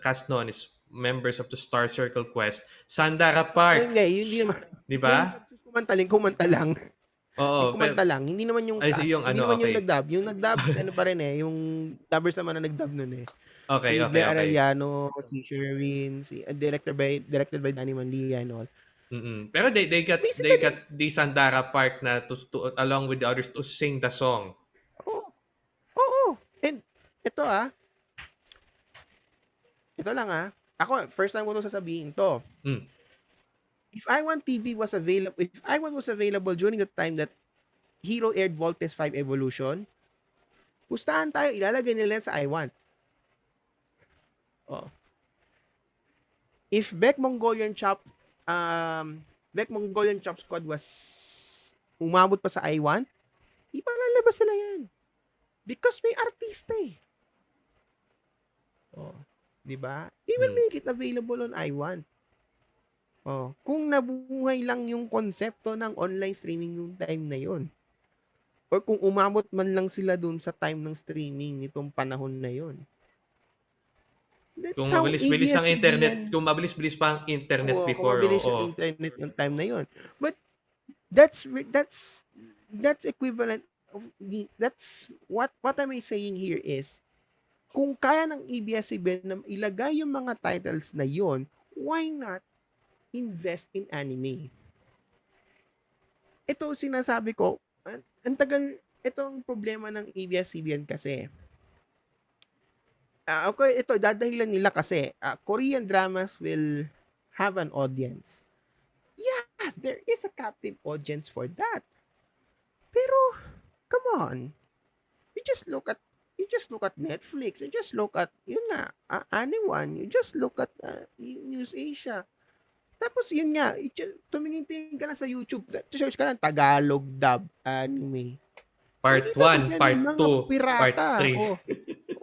cast noon is members of the Star Circle Quest, Sandara Park, nga, yun hindi naman. di ba? Yung kumantaling, kumanta lang. Oo. yung kumanta lang. Hindi naman yung Ay, cast. yung hindi ano, naman yung okay. nagdub. Yung nagdub, ano pa rin eh. Yung dubbers naman na nagdub nun eh. Okay, si okay, Blair okay. Arellano, si Sherwin, si uh, director by directed by Danny Mandia and all. Mm-mm. Pero they they got they Basically- got the Sandara Park na to, to along with the others to sing the song. Oo. Oo. And ito ah. Ito lang ah. Ako, first time ko to sasabihin to. Mm. If I Want TV was available, if I Want was available during the time that Hero aired Voltes 5 Evolution, pustahan tayo, ilalagay nila sa I Want. Oh. If Beck Mongolian Chop, um, Beck Mongolian Chop Squad was umabot pa sa I Want, ipalalabas sila yan. Because may artista eh. Oh, 'di ba? Will Hmm. make it available on I Want. Oh, kung nabuhay lang yung konsepto ng online streaming nung time na yon. Or kung umabot man lang sila dun sa time ng streaming nitong panahon na yon. That's Kung mabilis-bilis ang internet, kung mabilis-bilis pa ang internet Oo, before. Kung mabilis oo. yung internet ng time na yon. But that's that's that's equivalent of the that's what what am I saying here is kung kaya ng ABS-CBN na ilagay yung mga titles na yon, why not invest in anime? Ito sinasabi ko, ang, ang tagal itong problema ng ABS-CBN kasi Ah, okay, ito dadahilan nila kasi ah, Korean dramas will have an audience. Yeah, there is a captive audience for that. Pero come on. You just look at you just look at Netflix, you just look at yun nga, uh, anyone, you just look at uh, News Asia. Tapos yun nga, tumingin-tingin ka lang sa YouTube, search ka lang Tagalog dub anime. Part Nakita mo 1, dyan, part yung mga 2, pirata. part 3. Oh.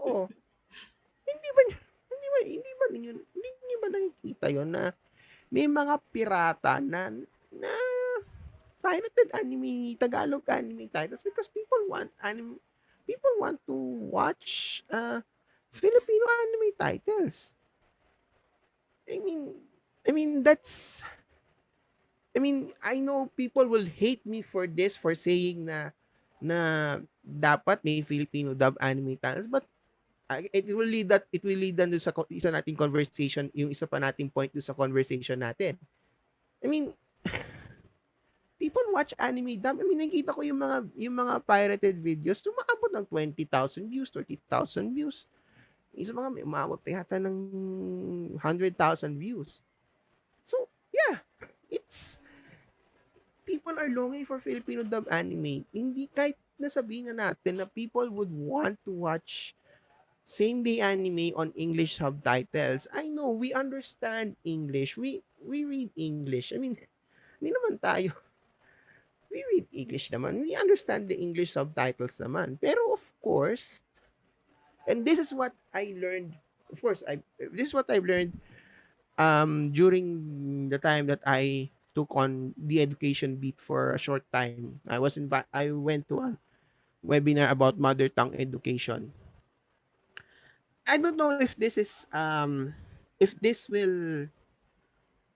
Oo. hindi ba hindi ba hindi ba ninyo hindi niyo ba nakikita yon na may mga pirata na na pirated anime, Tagalog anime titles because people want anime people want to watch uh Filipino anime titles. I mean I mean that's I mean, I know people will hate me for this for saying na na dapat may Filipino dub anime titles but uh, it will lead that it will lead doon sa isa nating conversation yung isa pa nating point doon sa conversation natin I mean people watch anime dub I mean nakita ko yung mga yung mga pirated videos tumaabot ng 20,000 views 30,000 views yung sa mga may umabot pa yata ng 100,000 views so yeah it's people are longing for Filipino dub anime. Hindi kahit nasabihin na natin na people would want to watch same day anime on English subtitles. I know we understand English. We we read English. I mean, hindi naman tayo we read English naman. We understand the English subtitles naman. Pero of course, and this is what I learned. Of course, I this is what I've learned um during the time that I took on the education beat for a short time. I was invi- I went to a webinar about mother tongue education. I don't know if this is um if this will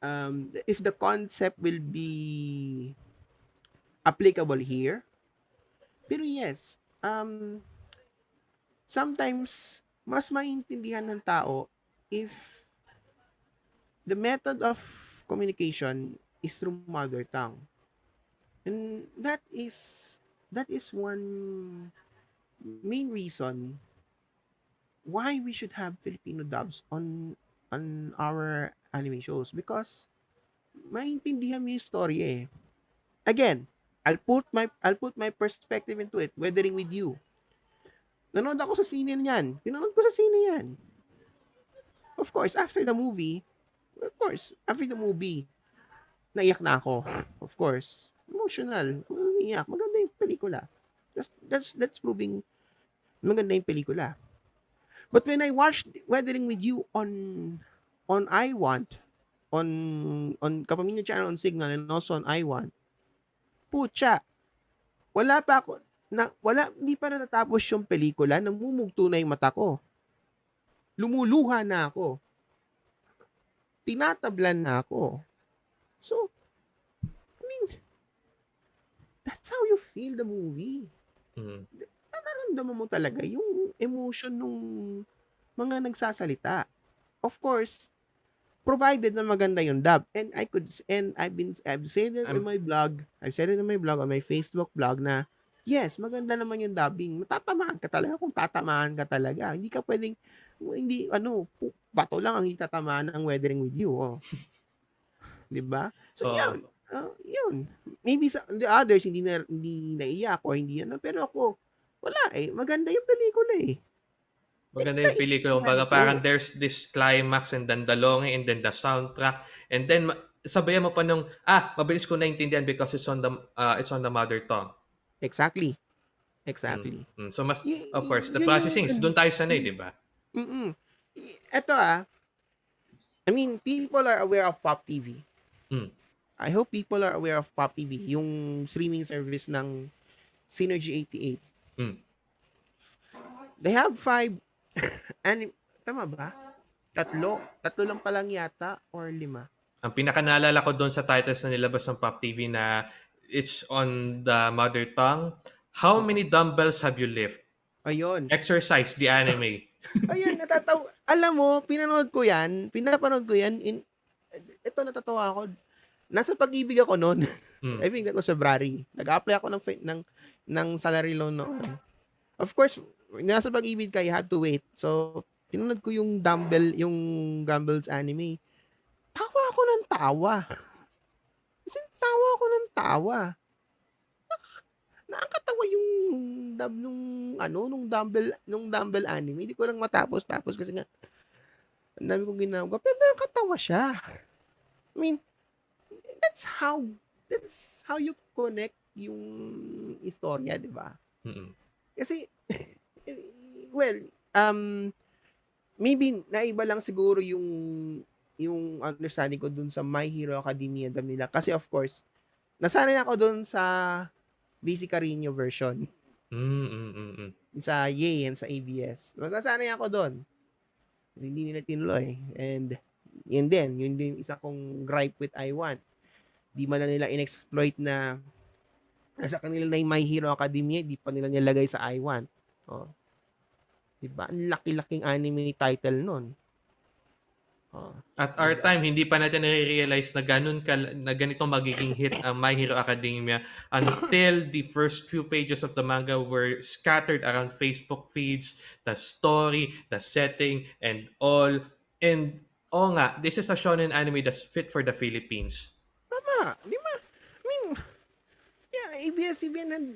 um if the concept will be applicable here Pero yes, um, sometimes mas maintindihan ng tao if the method of communication is through mother tongue. And that is that is one main reason why we should have Filipino dubs on on our anime shows because maintindihan mo yung story eh. Again, I'll put my I'll put my perspective into it, weathering with you. Nanood ako sa sine niyan. Pinanood ko sa sine yan. Of course, after the movie, of course, after the movie, naiyak na ako. Of course. Emotional. Umiyak. Maganda yung pelikula. That's, that's, that's proving maganda yung pelikula. But when I watched Weathering with You on on I Want, on on Kapamilya Channel on Signal and also on I Want, putya, wala pa ako, na, wala, hindi pa natatapos yung pelikula, namumugto na yung mata ko. Lumuluha na ako. Tinatablan na ako. So, I mean, that's how you feel the movie. Mm. Nararamdaman mo talaga yung emotion nung mga nagsasalita. Of course, provided na maganda yung dub. And I could, and I've been, I've said it in I'm- my blog, I've said it in my blog, on my Facebook blog na, yes, maganda naman yung dubbing. Matatamaan ka talaga kung tatamaan ka talaga. Hindi ka pwedeng, hindi, ano, bato lang ang hindi tatamaan ng weathering with you. Oh. Di ba? So, Oo. yun. Uh, yun. Maybe sa the others, hindi na, hindi naiyak o hindi ano. Pero ako, wala eh. Maganda yung pelikula eh. Maganda yung pelikula. Kumbaga parang there's this climax and then the longing and then the soundtrack. And then sabayan mo pa nung, ah, mabilis ko naintindihan because it's on the uh, it's on the mother tongue. Exactly. Exactly. Mm. So mas, Y- of course, the processing is doon tayo sanay, di ba? Mm-mm. Y- Eto ah, I mean, people are aware of Pop TV. Mm. I hope people are aware of Pop TV, yung streaming service ng Synergy 88. Mm. They have five, anim, tama ba? Tatlo, tatlo lang pa lang yata, or lima. Ang pinaka naalala ko doon sa titles na nilabas ng Pop TV na it's on the mother tongue. How many dumbbells have you lift? Ayun. Exercise the anime. Ayun, natataw. Alam mo, pinanood ko yan, pinapanood ko yan, in, ito natatawa ako. Nasa pag-ibig ako noon. Mm. I think that was February. Nag-apply ako ng, ng, ng salary loan noon. Of course, nasa pag-ibig ka, you have to wait. So, pinanood ko yung dumbbell, yung Gumbells anime. Tawa ako ng tawa. Kasi tawa ako ng tawa. Nakakatawa yung dub nung ano nung dumbbell nung dumbbell anime. Hindi ko lang matapos tapos kasi nga ang dami kong ginagawa pero nakakatawa siya. I mean, that's how that's how you connect yung istorya, 'di ba? Mm-mm. Kasi well, um maybe naiba lang siguro yung yung understanding ko dun sa My Hero Academia dub nila kasi of course nasanay ako dun sa DC Carino version Mm, mm, mm, mm. sa Yay and sa ABS. Nasanay ako doon. Kasi hindi nila tinuloy. And yun din, yun din yung isa kong gripe with I1. Di man na nila inexploit na nasa kanila na yung My Hero Academia, di pa nila nilagay sa I1. Oh. Diba? Ang laki-laking anime title nun. Oh. At our time, hindi pa natin nare-realize na ganun ka, na ganito magiging hit ang My Hero Academia until the first few pages of the manga were scattered around Facebook feeds, the story, the setting, and all. And, oh nga, this is a shonen anime that's fit for the Philippines. Tama. Di ba? I mean, yeah, ABS-CBN had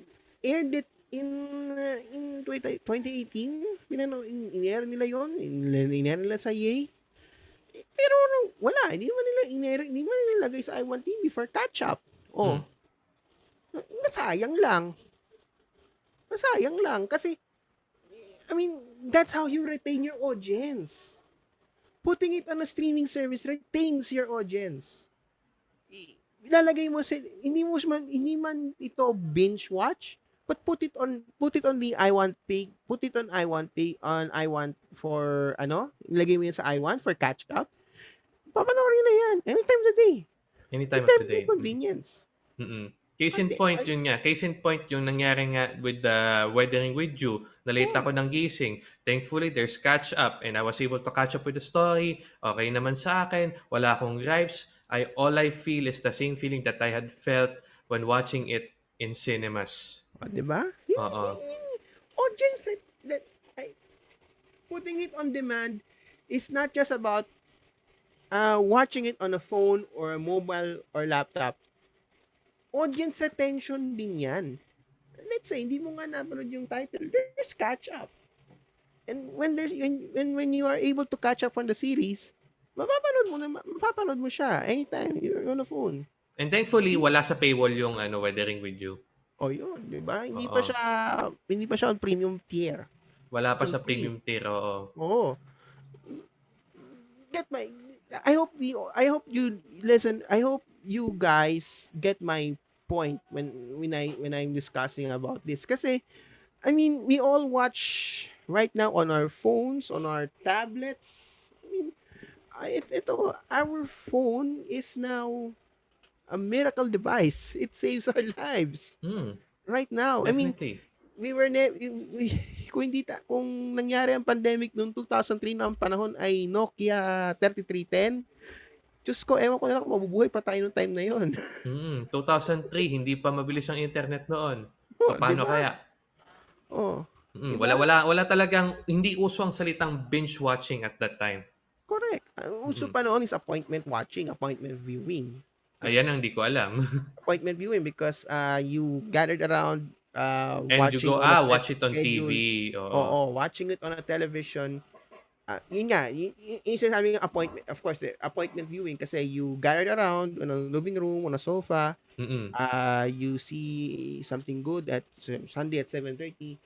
aired it in uh, in 20, 2018. Pinano, in, in-air nila. In, in-air nila sa Yay. Eh, Pero wala. Hindi naman nila in-air, hindi naman nila nilagay sa I1 TV for catch-up. Oh. Hmm. Nasayang lang. Nasayang lang. Kasi, I mean, that's how you retain your audience. Putting it on a streaming service retains your audience ilalagay mo sa hindi mo man hindi man ito binge watch but put it on put it on the I want pay put it on I want pay on I want for ano ilagay mo yan sa I want for catch up papanoorin na yan anytime of the day Anytime of anytime the day. of convenience Mm-mm. Case in point yun nga, case in point yung nangyari nga with the Weathering with You, na late oo, ako ng gising. Thankfully, there's catch up and I was able to catch up with the story. Okay naman sa akin, wala akong gripes. I all I feel is the same feeling that I had felt when watching it in cinemas. oh, 'di ba? Oo. audience that that ay putting it on demand is not just about, uh, watching it on a phone or a mobile or laptop. Audience retention din 'yan. Let's say hindi mo nga napanood yung title, there's catch up. And when there's when when when you are able to catch up on the series, mapapanood mo na mapapanood mo siya anytime you're on a phone. And thankfully, wala sa paywall yung ano, Weathering with You. Oh, yun, 'di ba? Hindi Oo. pa siya hindi pa siya on premium tier. Wala pa It's sa premium tier, oo. Oo. Get my I hope we I hope you listen, I hope you guys get my point when when I when I'm discussing about this kasi I mean, we all watch right now on our phones, on our tablets. I mean, it, ito, our phone is now a miracle device. It saves our lives Hmm, right now. I mean, definitely. we were ne we, kung hindi ta, kung nangyari ang pandemic noong 2003 na ang panahon ay Nokia 3310 Diyos ko, ewan ko na lang kung mabubuhay pa tayo noong time na yon. Mm, 2003, hindi pa mabilis ang internet noon. Oh, So, 'di paano ba? kaya? Oh, Mm, 'di wala wala wala talagang hindi uso ang salitang binge watching at that time. Correct. Ang uso Mm. pa noon is appointment watching, appointment viewing. Ayan ang hindi ko alam. appointment viewing because uh, you gathered around uh, And you watching go, on a ah, watch it on schedule. TV. Oo. Oo, watching it on a television. Ah, yun nga, y- y- yung sinasabi ng appointment, of course, the appointment viewing kasi you gathered around on a living room, on a sofa, Mm-mm. uh, you see something good at Sunday at 7.30,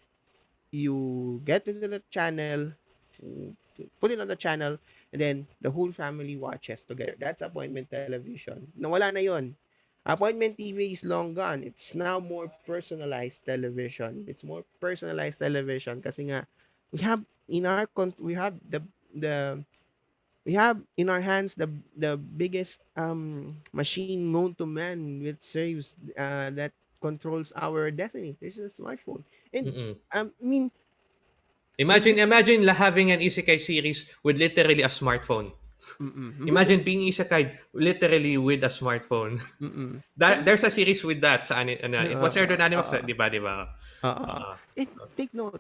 you get into the channel, mm, put it on the channel, and then the whole family watches together. That's appointment television. Nawala na yon. Appointment TV is long gone. It's now more personalized television. It's more personalized television kasi nga we have in our we have the the we have in our hands the the biggest um machine known to man which serves uh, that controls our destiny. There's a smartphone. And Mm-mm. um, I mean, Imagine, imagine la having an isekai series with literally a smartphone. mm-mm, Imagine being isekai literally with a smartphone. mm-mm. That, there's a series with that sa ani, ano, it was aired on Animax, Oo. di ba, di ba? Uh, uh, and take note,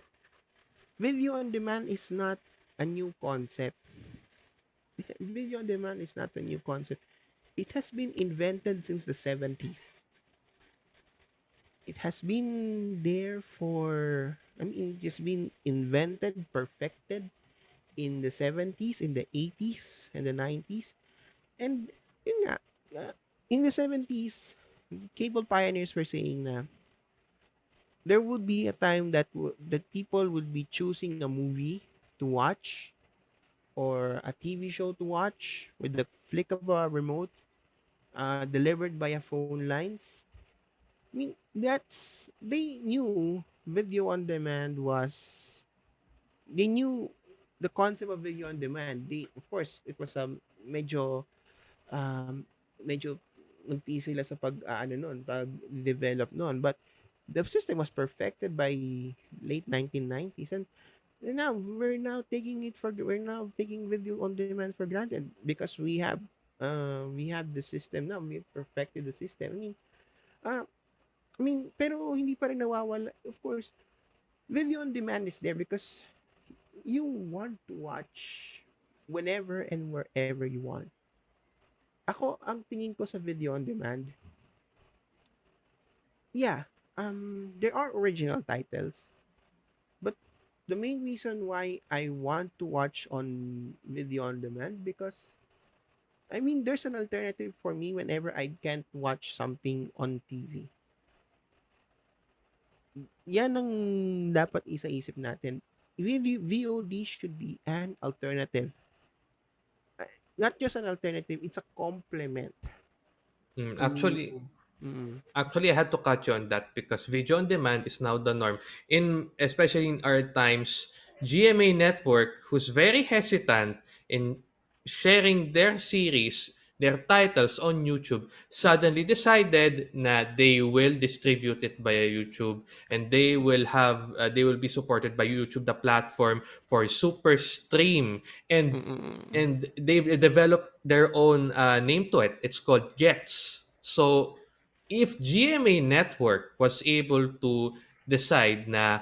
video on demand is not a new concept. Video on demand is not a new concept. It has been invented since the 70s. It has been there for, I mean, it's been invented, perfected in the 70s, in the 80s, and the 90s. And, yun nga, in the 70s, cable pioneers were saying na there would be a time that w- that people would be choosing a movie to watch or a TV show to watch with the flick of a remote uh, delivered via phone lines. I mean, that's they knew video on demand was they knew the concept of video on demand. They of course it was a medyo um medyo nagtiis sila sa pag ah, ano noon, pag develop noon, but the system was perfected by late 1990s and now we're now taking it for we're now taking video on demand for granted because we have uh, we have the system now. We perfected the system. I mean uh, I mean pero hindi pa rin nawawala of course video on demand is there because you want to watch whenever and wherever you want ako ang tingin ko sa video on demand yeah um there are original titles but the main reason why I want to watch on video on demand because I mean there's an alternative for me whenever I can't watch something on TV. Yan ang dapat isa-isip natin. Really, VOD should be an alternative. Uh, Not just an alternative, it's a complement. Mm, to- actually, Mm, Actually, I had to cut you on that because video on demand is now the norm. In especially in our times, GMA Network, who's very hesitant in sharing their series their titles on YouTube suddenly decided na they will distribute it via YouTube. And they will have uh, they will be supported by YouTube the platform for super stream. And Mm-mm. and they've developed their own uh, name to it. It's called Gets. So if GMA Network was able to decide na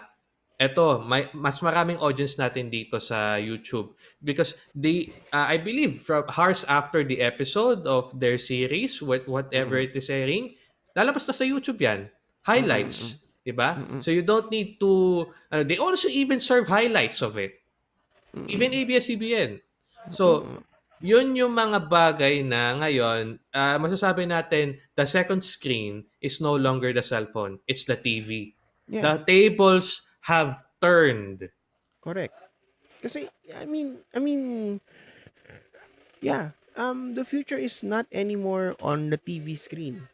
eto may mas maraming audience natin dito sa YouTube. Because they uh, I believe from hours after the episode of their series what whatever Mm-mm. it is airing lalabas na sa YouTube yan. Highlights 'di ba Mm-mm. so you don't need to uh, they also even serve highlights of it. Even Mm-mm. ABS-CBN so yun yung mga bagay na ngayon ah, masasabi natin the second screen is no longer the cellphone. It's the TV Yeah, the tables have turned correct. Kasi I mean, I mean, yeah. Um, the future is not anymore on the TV screen.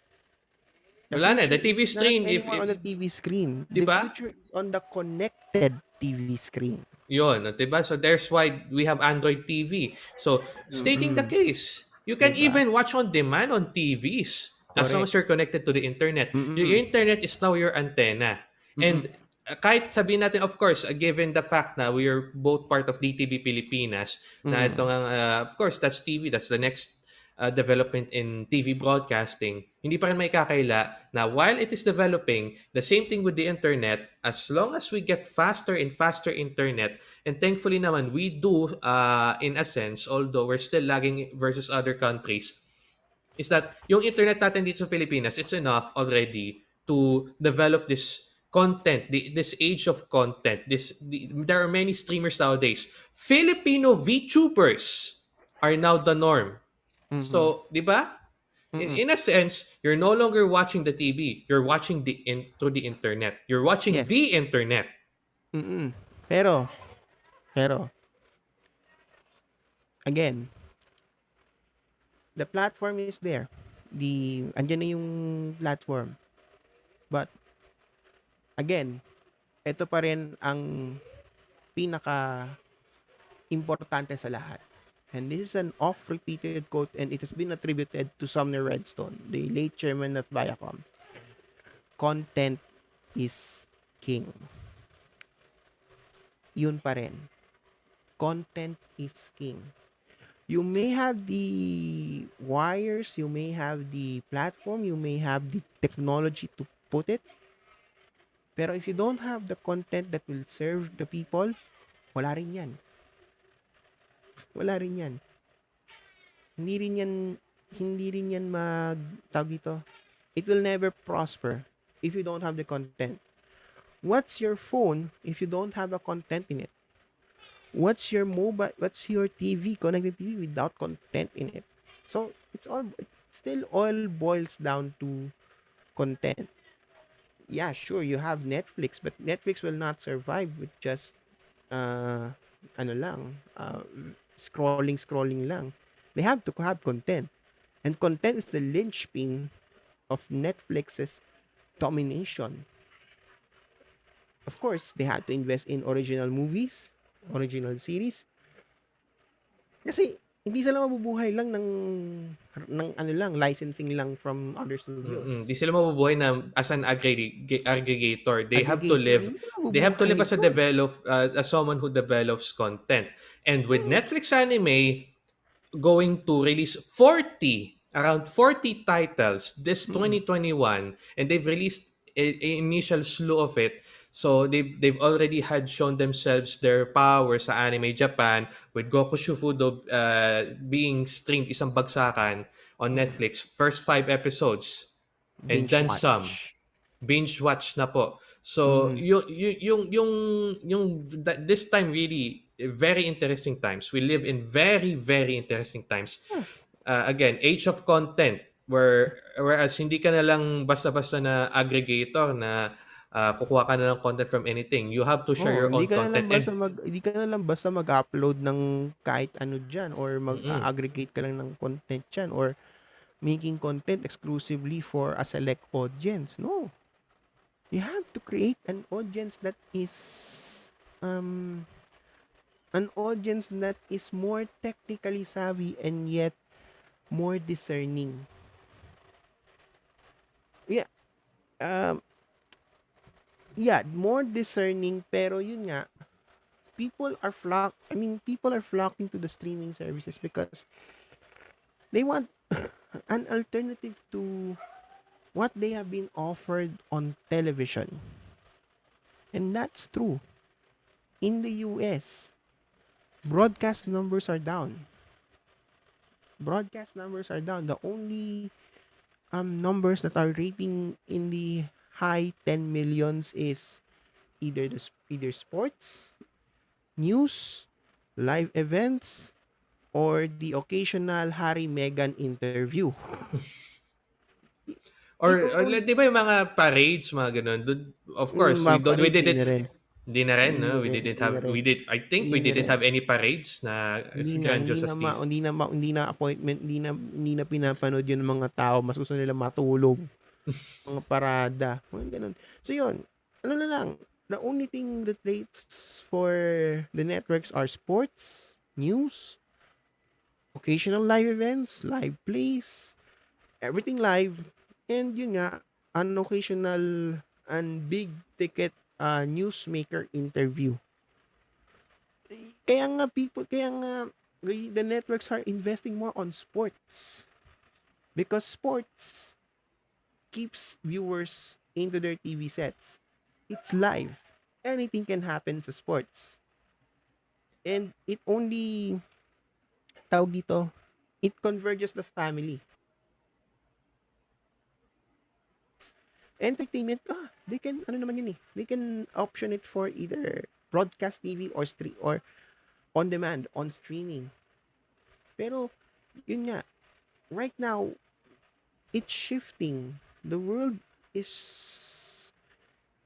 The Wala na, the TV not screen, if- if- on the TV screen. Di the ba? future is on the connected TV screen. Yon, diba? So there's why we have Android TV. So stating the case, you can Diba? even watch on demand on TVs as long as you're connected to the internet. Mm-mm. Your internet is now your antenna. And uh, kahit sabihin natin, of course, uh, given the fact na we are both part of DTV Pilipinas, na Mm. ito nga, uh, of course, that's TV, that's the next uh, development in TV broadcasting, hindi pa rin may kakaila na while it is developing, the same thing with the internet, as long as we get faster and faster internet, and thankfully naman, we do, uh, in a sense, although we're still lagging versus other countries, is that yung internet natin dito sa Pilipinas, it's enough already to develop this content, the, this age of content. This the, there are many streamers nowadays. Filipino VTubers are now the norm. So, di ba? In, in a sense, you're no longer watching the TV. You're watching the in, through the internet. You're watching Yes. the internet. Mm-mm. Pero, pero, again, the platform is there. The, andyan na yung platform. But, again, ito pa rin ang pinaka importante sa lahat. And this is an oft-repeated quote and it has been attributed to Sumner Redstone, the late chairman of Viacom. Content is king. Yun pa rin. Content is king. You may have the wires, you may have the platform, you may have the technology to put it. Pero if you don't have the content that will serve the people, wala rin yan. Wala rin yan. Hindi rin yan, hindi rin yan mag, tawag dito, it will never prosper if you don't have the content. What's your phone if you don't have a content in it? What's your mobile, what's your TV, connected TV without content in it? So, it's all, it still all boils down to content. Yeah, sure, you have Netflix, but Netflix will not survive with just, uh, ano lang, uh, scrolling, scrolling lang. They have to have content. And content is the linchpin of Netflix's domination. Of course, they had to invest in original movies, original series. Kasi hindi sila mabubuhay lang ng ng ano lang, licensing lang from other studios. Mm-mm. Di sila mabubuhay na as an aggreg- aggregator. They have to Aggregator, live hindi they have to live as a develop uh, as someone who develops content. And with Netflix anime going to release 40 around 40 titles this 2021 and they've released a, a initial slew of it. So they've they've already had shown themselves their power sa anime Japan with Goku Shufudo uh, being streamed isang bagsakan on Netflix first five episodes and Binge then watch. some binge watch na po. So Mhm. yung yung yung yung this time really very interesting times. We live in very very interesting times. Uh, again, age of content where whereas hindi ka na lang basta-basta na aggregator na uh, kukuha ka na ng content from anything. You have to share Oo, your own na content. basta And, mag hindi ka na lang basta mag-upload ng kahit ano diyan or mag-aggregate ka lang ng content diyan or making content exclusively for a select audience. No. You have to create an audience that is um an audience that is more technically savvy and yet more discerning. Yeah. Um, yeah, more discerning pero yun nga, people are flock I mean people are flocking to the streaming services because they want an alternative to what they have been offered on television. And that's true. In the US, broadcast numbers are down. Broadcast numbers are down. The only um numbers that are rating in the high 10 millions is either the either sports, news, live events, or the occasional Harry Meghan interview. Or, Ito or di ba yung mga parades, mga ganun? Of mm, course, we don't, we didn't, rin. hindi na rin, no? We didn't have, we did, I think we didn't have any parades na Hindi na, hindi na, ma, hindi na, ma, hindi na appointment, hindi na, hindi na pinapanood yun ng mga tao. Mas gusto nila matulog. Mga parada. Mga ganun. So yun, ano na lang, the only thing that rates for the networks are sports, news, occasional live events, live plays, everything live, and yun nga, an occasional and big ticket uh, newsmaker interview. Kaya nga people, kaya nga the networks are investing more on sports. Because sports keeps viewers into their TV sets. It's live. Anything can happen sa sports. And it only, tawag dito, it converges the family. Entertainment, ah, they can, ano naman yun eh, they can option it for either broadcast TV or stream or on demand, on streaming. Pero, yun nga, right now, it's shifting. The world is,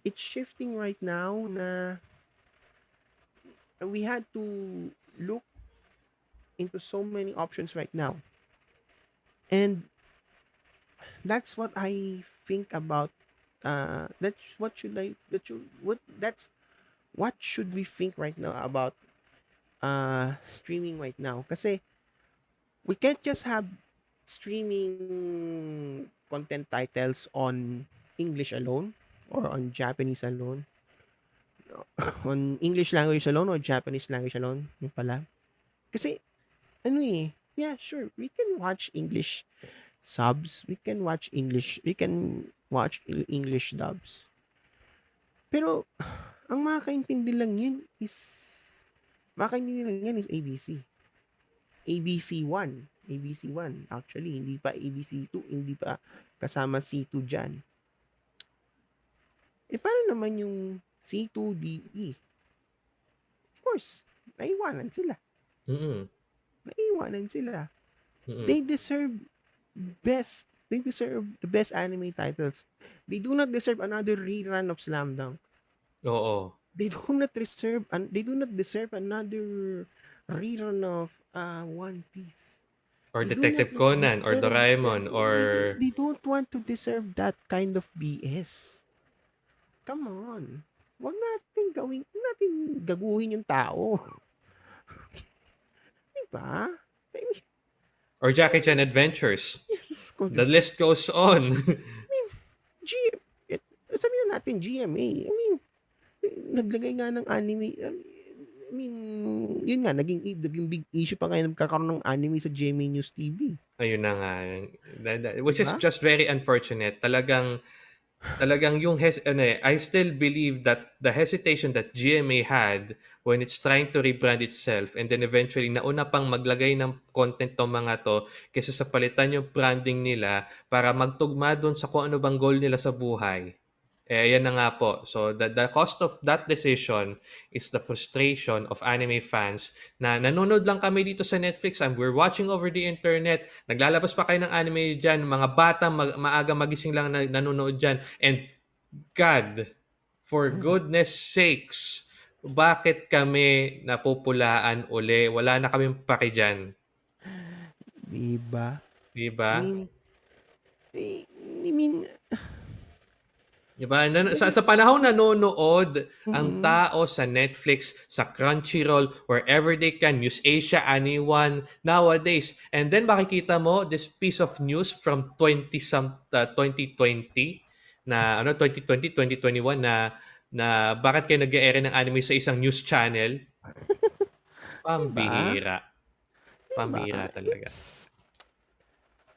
it's shifting right now na we had to look into so many options right now. And that's what I think about uh that's what should I that should what that's what should we think right now about uh streaming right now kasi we can't just have streaming content titles on English alone or on Japanese alone? On English language alone or Japanese language alone? Yun pala. Kasi ano eh yeah sure we can watch English subs. We can watch English we can watch English dubs. Pero ang makakaintindi lang yun is makakaintindi lang yan is ABC ABC 1 ABC 1 actually hindi pa ABC 2 hindi pa kasama C2 dyan. Eh paano naman yung C2DE of course naiwanan sila. Mm-mm. naiwanan sila. Mm-mm. they deserve best they deserve the best anime titles. They do not deserve another rerun of Slam Dunk. Oo. they do not deserve and they do not deserve another rerun of uh One Piece Or do Detective Conan or deserve- Doraemon they- or they, they don't want to deserve that kind of BS come on wag natin gawin natin gaguhin yung tao diba I mean, or Jackie Chan Adventures. kung- The list goes on. G it, sabihin na natin GMA. I mean, naglagay nga ng anime. I mean, yun nga, naging, naging big issue pa ngayon nagkakaroon ng anime sa GMA News TV. Ayun na nga. Which is Diba? just very unfortunate. Talagang talagang yung hes ano eh, I still believe that the hesitation that GMA had when it's trying to rebrand itself and then eventually nauna pang maglagay ng content tong mga to kaysa sa palitan yung branding nila para magtugma doon sa kung ano bang goal nila sa buhay. Eh, yan na nga po. So, the, the cost of that decision is the frustration of anime fans na nanonood lang kami dito sa Netflix and we're watching over the internet. Naglalabas pa kayo ng anime dyan. Mga bata mag, maaga magising lang na, nanonood dyan. And God, for goodness sakes, bakit kami napupulaan uli? Wala na kaming paki dyan. Diba? Diba? I mean, I, I mean, Diba? Na, sa, sa panahon nanonood ang mm. tao sa Netflix, sa Crunchyroll, wherever they can, News Asia, anyone, nowadays. And then makikita mo this piece of news from 20 some uh, 2020 na ano 2020 2021 na na bakit kayo nag-e ng anime sa isang news channel? Pambihira. 'Di ba? Pambihira talaga. It's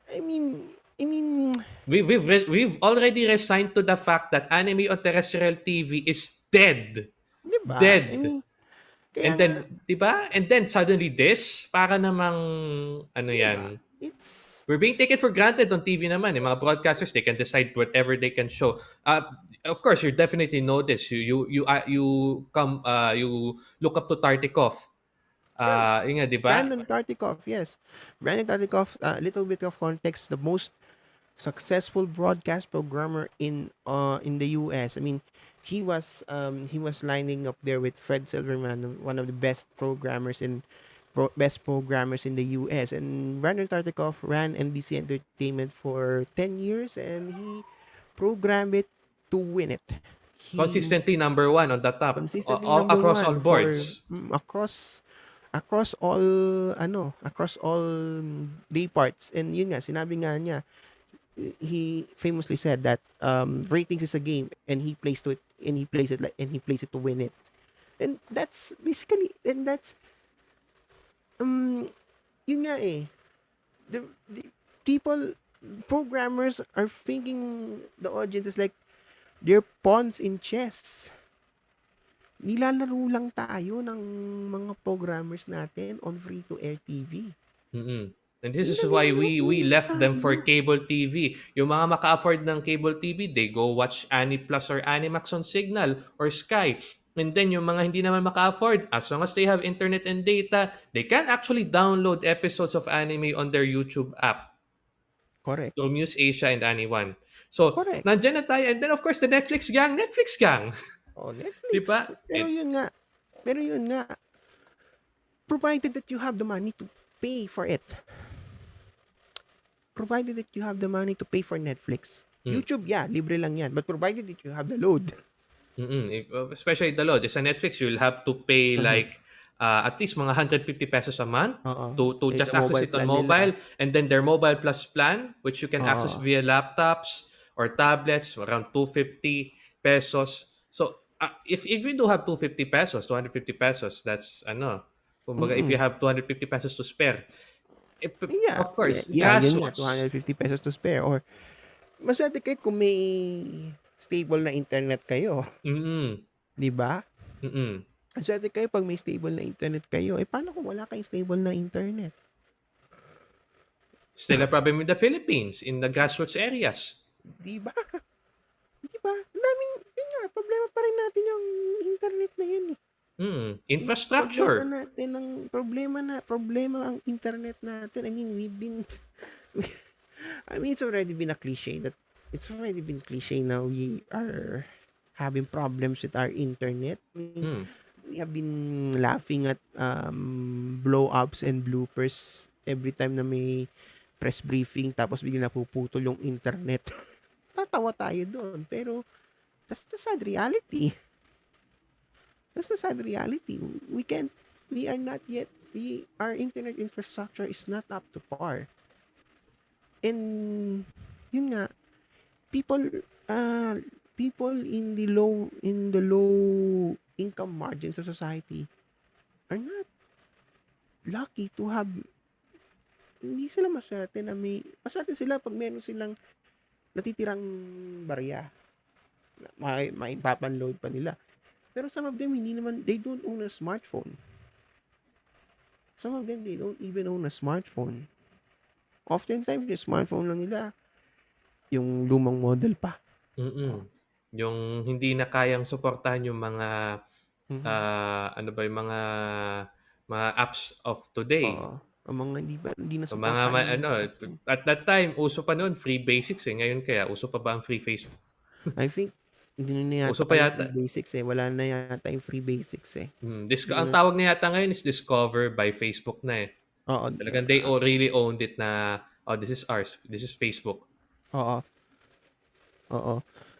I mean I mean We, we've re- we've already resigned to the fact that anime on terrestrial TV is dead. 'di ba? Dead. I mean And then, nga, 'di ba? And then suddenly this, para namang ano 'di ba? 'yan. It's We're being taken for granted on TV naman. Yung mga broadcasters, they can decide whatever they can show. Uh, of course, you definitely know this. You you you uh, you come uh, you look up to Tartikoff. Uh, yun nga, 'di ba? Brandon Tartikoff, yes. Brandon Tartikoff, a little bit of context, the most successful broadcast programmer in uh in the US. I mean, he was um he was lining up there with Fred Silverman, one of the best programmers in pro- best programmers in the US. And Brandon Tartikoff ran NBC Entertainment for 10 years and he programmed it to win it. He Consistently number one on the top. consistently all, number across one all boards. for mm, across across all ano across all day parts and yun nga sinabi nga niya he famously said that um ratings is a game and he plays to it and he plays it like and he plays it to win it. And that's basically and that's um yun nga eh. The, the people programmers are thinking the audience is like they're pawns in chess. Nilalaro lang tayo ng mga programmers natin on free-to-air TV. mm And this is why we we left them for cable TV. Yung mga maka-afford ng cable TV, they go watch Ani Plus or Animax on Signal or Sky. And then yung mga hindi naman maka-afford, as long as they have internet and data, they can actually download episodes of anime on their YouTube app. Correct. So Muse Asia and Anyone. So, Correct. nandyan na tayo. And then of course, the Netflix gang, Netflix gang. Oh, Netflix. Diba? Pero yun nga, pero yun nga, provided that you have the money to pay for it. Provided that you have the money to pay for Netflix. Mm. YouTube, yeah, libre lang yan. But provided that you have the load. Mm-mm. Uh, Especially the load. Sa Netflix, you'll have to pay Mhm. like uh, at least mga 150 pesos a month Oo. to to just access mobile it on plan nila. mobile and then their mobile plus plan which you can access Oo. via laptops or tablets around 250 pesos so uh, if if you do have 250 pesos 250 pesos that's ano kumbaga if you have 250 pesos to spare Yeah. of course Yeah, yeah yun nga, gastos 250 pesos to spare. Or, maswerte kayo kung may stable na internet kayo. mm Di ba? mm Maswerte kayo pag may stable na internet kayo. Eh, paano kung wala kayong stable na internet? still a problem in the Philippines in the grassroots areas Di ba? Di ba? Daming, yun nga, problema pa rin natin yung internet na yun eh. Mm infrastructure Problema natin ang problema na problema ang internet natin. I mean, we've been I mean, it's already been a cliche that it's already been cliche now we are having problems with our internet. I mean, Mm. we have been laughing at um, blow-ups and bloopers every time na may press briefing tapos biglang napuputol yung internet. Tatawa tayo doon. Pero, that's the sad reality. That's the sad reality. We can't, we are not yet, we, our internet infrastructure is not up to par. And, yun nga, people, uh, people in the low, in the low income margins of society are not lucky to have hindi sila maswerte na may maswerte sila pag meron silang natitirang barya na may maipapanload pa nila pero some of them hindi naman they don't own a smartphone some of them they don't even own a smartphone oftentimes yung smartphone lang nila yung lumang model pa Mm. Yung hindi na kayang suportahan yung mga Mhm. ah, ano ba yung mga mga apps of today. Oo. ang mga hindi ba hindi na So, mga ma- ano, at that time uso pa noon free basics eh. Ngayon kaya uso pa ba ang free Facebook? I think hindi na yata Uso pa yung yata. free basics eh. Wala na yata yung free basics eh. Hmm, Disco- ang na- tawag na yata ngayon is Discover by Facebook na eh. Oo. Talagang they all really owned it na oh this is ours. This is Facebook. Oo. Oo.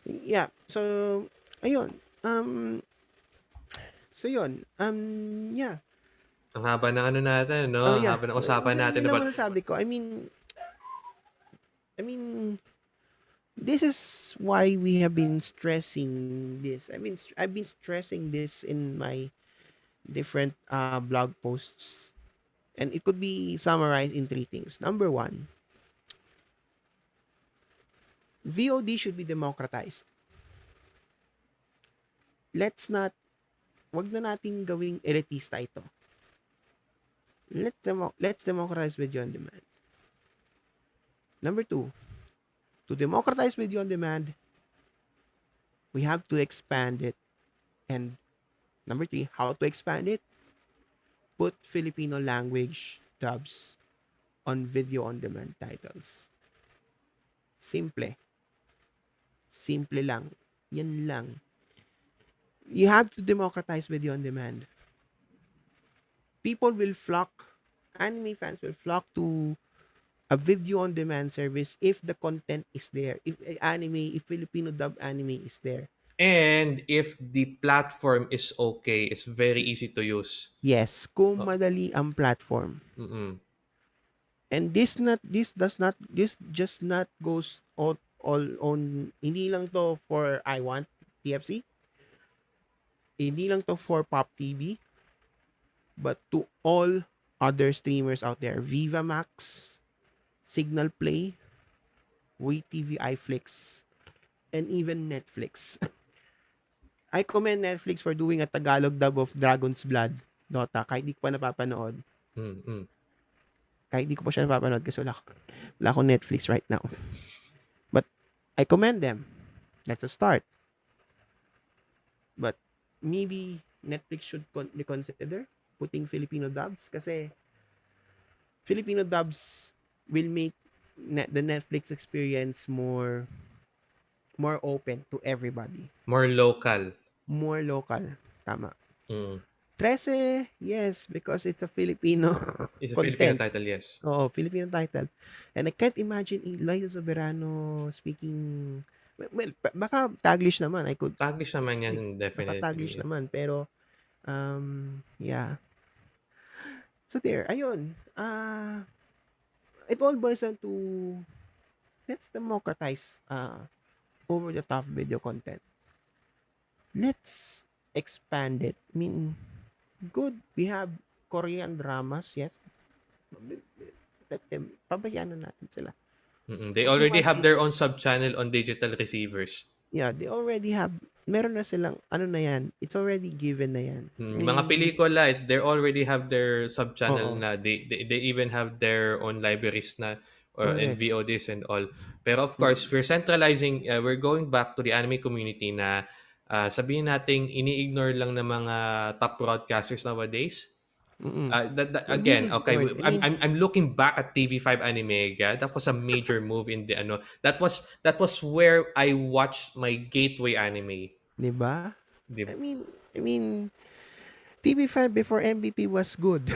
Yeah. So, ayun. Um, so yun. Um, yeah. Ang haba ng ano natin, no? Oh, Ang yeah. haba ng usapan natin yun about naman ang sabi ko. I mean, I mean, this is why we have been stressing this. I mean, I've been stressing this in my different uh, blog posts. And it could be summarized in three things. Number one, VOD should be democratized. Let's not, wag na nating gawing elitista ito. Let demo, let's democratize video on demand. Number two, to democratize video on demand, we have to expand it. And number three, how to expand it? Put Filipino language dubs on video on demand titles. Simple. Simple lang. Yan lang. You have to democratize video on demand. People will flock, anime fans will flock to a video on demand service if the content is there. If eh, anime, if Filipino dub anime is there. And if the platform is okay, it's very easy to use. Yes, kung Oh. madali ang platform. Mm-mm. And this not this does not this just not goes all, all on hindi lang to for I want TFC. Hindi lang to for Pop TV but to all other streamers out there. Viva Max, Signal Play, WeTV iFlix, and even Netflix. I commend Netflix for doing a Tagalog dub of Dragon's Blood Dota kahit di ko pa napapanood. Mm-mm. kahit di ko pa siya napapanood kasi wala, wala akong Netflix right now. But I commend them. That's a start. But maybe Netflix should con- reconsider putting Filipino dubs kasi Filipino dubs will make net- the Netflix experience more more open to everybody. More local. More local. Tama. Mm. 13, yes, because it's a Filipino It's a Filipino content. title, yes. Oo, Filipino title. And I can't imagine Eliza Soberano speaking well, ba- baka Taglish naman. I could Taglish naman yan, Baka definitely. Taglish naman pero um yeah. So there, ayun. Uh it all boils down to let's democratize uh over the top video content. Let's expand it. I mean, good. We have Korean dramas, yes. Let them, pabayaan na natin sila. Mm-mm. They already have their own sub-channel on digital receivers. Yeah, they already have, meron na silang, ano na yan, it's already given na yan. I Mm, mean, mga pelikula, they already have their sub-channel Oo. na. They, they, they even have their own libraries na or and Correct. VODs and all. Pero of course, we're centralizing, uh, we're going back to the anime community na uh, sabihin nating ini-ignore lang ng mga top broadcasters nowadays. Mm-mm. Uh, that, that- again, okay, I'm, mean- I'm I'm looking back at TV5 Anime. Yeah, that was a major move in the ano. That was that was where I watched my gateway anime. Di ba? I mean, I mean, TV5 before MVP was good.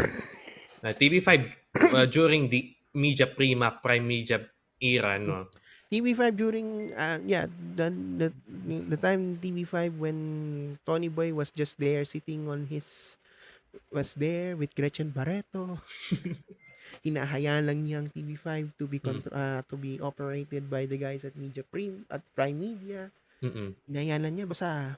Uh, TV5 uh, during the Media Prima Prime Media era, no. TV5 during, uh, yeah, the, the, the time TV5 when Tony Boy was just there sitting on his, was there with Gretchen Barreto. Hinahayaan lang niyang TV5 to be contr- uh, to be operated by the guys at Media Prim at Prime Media. Mm-mm. Hinahayaan lang niya basta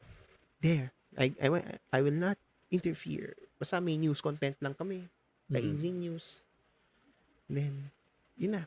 there. I, I, I will not interfere. Basta may news content lang kami. The Mm. evening news. then, yun na.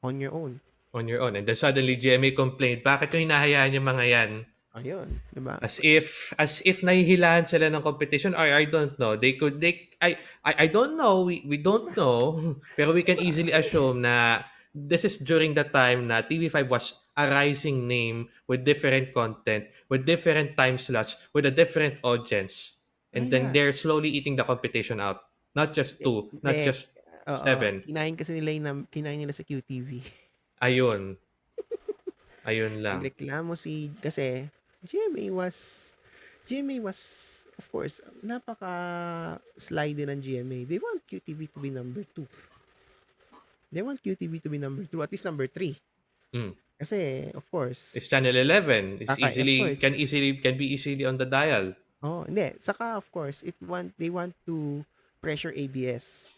On your own. On your own. And then suddenly GMA complained, bakit yung hinahayaan yung mga yan? Ayun. Diba? As if as if nahihilahan sila ng competition or I don't know. They could they I I, I don't know. We we don't know. Pero we can easily assume na this is during the time na TV5 was a rising name with different content, with different time slots, with a different audience. And then yeah. they're slowly eating the competition out. Not just two, not just Oo. seven. Kinain kasi nila yung, kinain nila sa QTV. ayun. Ayun lang. Nagreklamo si, kasi GMA was, GMA was, of course, napaka slide ng GMA. They want QTV to be number two. They want QTV to be number two, at least number three. Mm. Kasi, of course, It's channel 11. It's Okay, easily can easily can be easily on the dial. oh, hindi. Saka, of course, it want, they want to pressure ABS.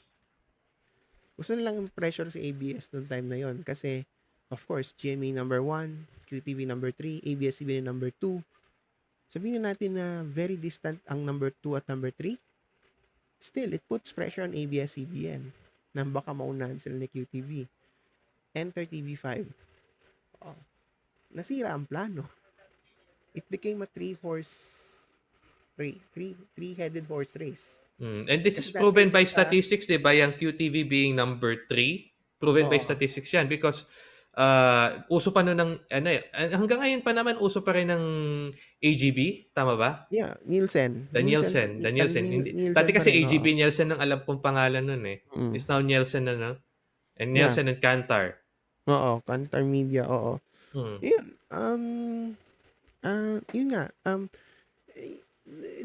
Gusto nilang pressure sa ABS noong time na yon Kasi, of course, GMA number 1, QTV number 3, ABS-CBN number 2. Sabihin na natin na very distant ang number 2 at number 3. Still, it puts pressure on ABS-CBN na baka maunahan sila ni QTV. Enter TV5. Oh. Nasira ang plano. It became a three-horse race. Three, three-headed horse race. Mm. And this is Kasi proven dati by sa- statistics, di ba? Yung QTV being number 3. Proven by Oo. statistics yan because uh, uso pa nun ng, ano eh, hanggang ngayon pa naman uso pa rin ng AGB, tama ba? Yeah, Nielsen. The Nielsen. The Nielsen. Niel- Hindi, Nielsen dati kasi rin, AGB oo. Nielsen ang alam kong pangalan nun eh. Mm. It's now Nielsen na, no? And Yeah. Nielsen and Kantar. Oo, Kantar Media, oo. Mm. Yun, um, ah, yun nga, um,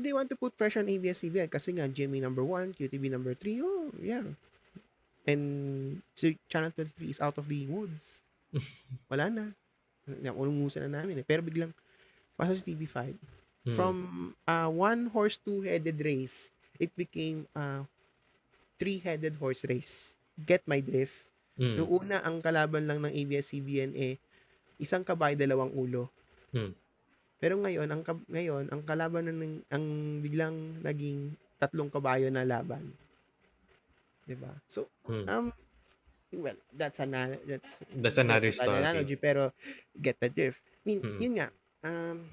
they want to put pressure on ABS-CBN kasi nga GMA number 1, QTV number 3, oh, yeah. And si Channel 23 is out of the woods. Wala na. Ulungusan na namin eh. Pero biglang, pasok sa TV5. Mm. From uh, one horse two-headed race, it became a three-headed horse race. Get my drift? Mm. Noong una, ang kalaban lang ng ABS-CBN eh, isang kabay, dalawang ulo. Hmm. Pero ngayon, ang ngayon, ang kalaban na ng, ang biglang naging tatlong kabayo na laban. 'Di ba? So, Mm. um well, that's another that's That's another that's an story. analogy pero get the drift. I mean, Hmm. yun nga. Um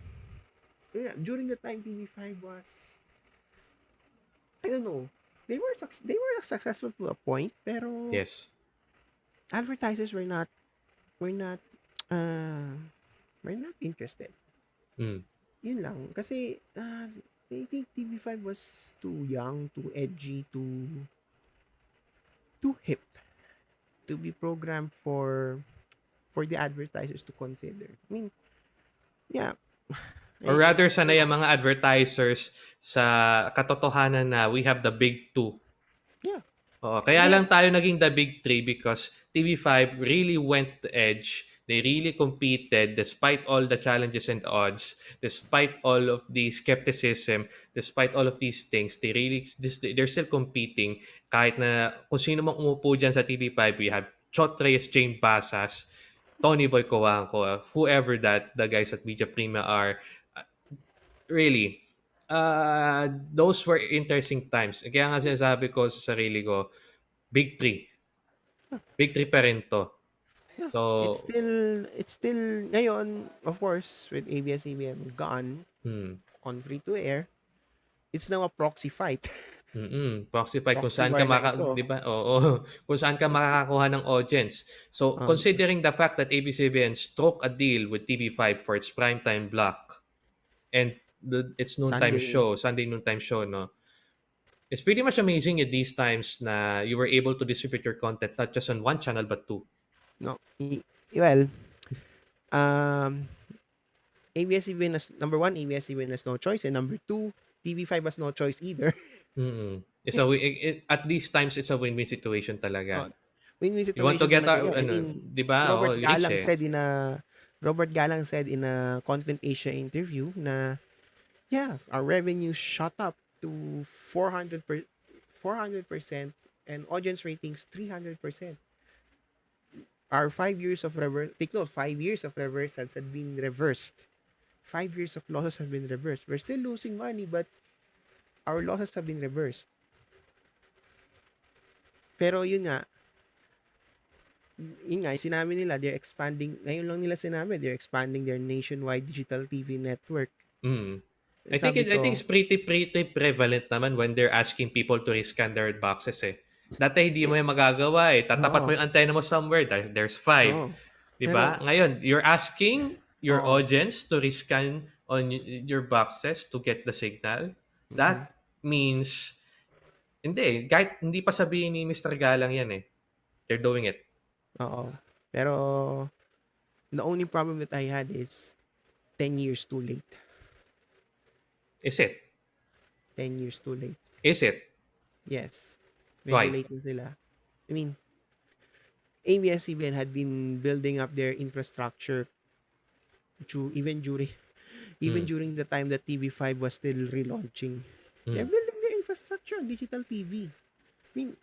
yun nga, during the time TV5 was I don't know. They were they were successful to a point pero Yes. advertisers were not were not uh were not interested. Mm. Yun lang kasi uh, I think TV5 was too young, too edgy, too too hip to be programmed for for the advertisers to consider. I mean, yeah. Or rather, sanay ang mga advertisers sa katotohanan na we have the big two. Yeah. Oo, kaya Yeah. lang tayo naging the big three because TV5 really went to edge. They really competed despite all the challenges and odds, despite all of the skepticism, despite all of these things. They really, they're still competing. Kahit na kung sino mang umupo dyan sa TV5, we have Chot Reyes, Jane Basas, Tony Boy Coanco, whoever that the guys at Media Prima are. uh, Really, uh, those were interesting times. Kaya nga sinasabi ko sa sarili ko, big three. Big three pa rin to. So, it's still it's still ngayon, of course, with ABS-CBN gone hmm, on free to air, it's now a proxy fight. mm proxy fight kung Proxy saan ka war na maka, ito. 'di ba? Oo, kung saan ka makakakuha ng audience. So, Um, considering the fact that ABS-CBN struck a deal with TV5 for its primetime block and the, its noontime Sunday. show, Sunday noontime show, no? It's pretty much amazing at these times na you were able to distribute your content not just on one channel but two. No. I- well, um, ABS-CBN has, number one, ABS-CBN has no choice. And number two, TV5 has no choice either. Mm-mm. It's a it, it- at these times it's a win-win situation talaga. Oh, Win-win you want to situation get out, yun. I ano, mean, 'di ba? Robert Oo, Galang eh. said in a Robert Galang said in a Content Asia interview na yeah, our revenue shot up to 400 per, 400% and audience ratings 300%. Our five years of reverse, take note, five years of reversals had been reversed. Five years of losses have been reversed. We're still losing money, but our losses have been reversed. Pero yun nga, yun nga, sinabi nila, they're expanding, ngayon lang nila sinabi, they're expanding their nationwide digital TV network. Mm. I think it, sabi I think ko, it's pretty pretty prevalent naman when they're asking people to rescan their boxes eh. Dati hindi mo yung magagawa eh. Tatapat Oo. mo yung antenna mo somewhere, there, there's five. Oo. Di ba? Ngayon, you're asking your Oo. audience to rescan on y- your boxes to get the signal. That means, hindi, kahit hindi pa sabihin ni Mr. Galang yan eh. They're doing it. Oo. Pero, the only problem that I had is 10 years too late. Is it? 10 years too late. Is it? Yes. Late na sila. I mean, ABS-CBN had been building up their infrastructure to even during even Mm. during the time that TV5 was still relaunching. They're Mm. building their infrastructure on digital TV. I mean,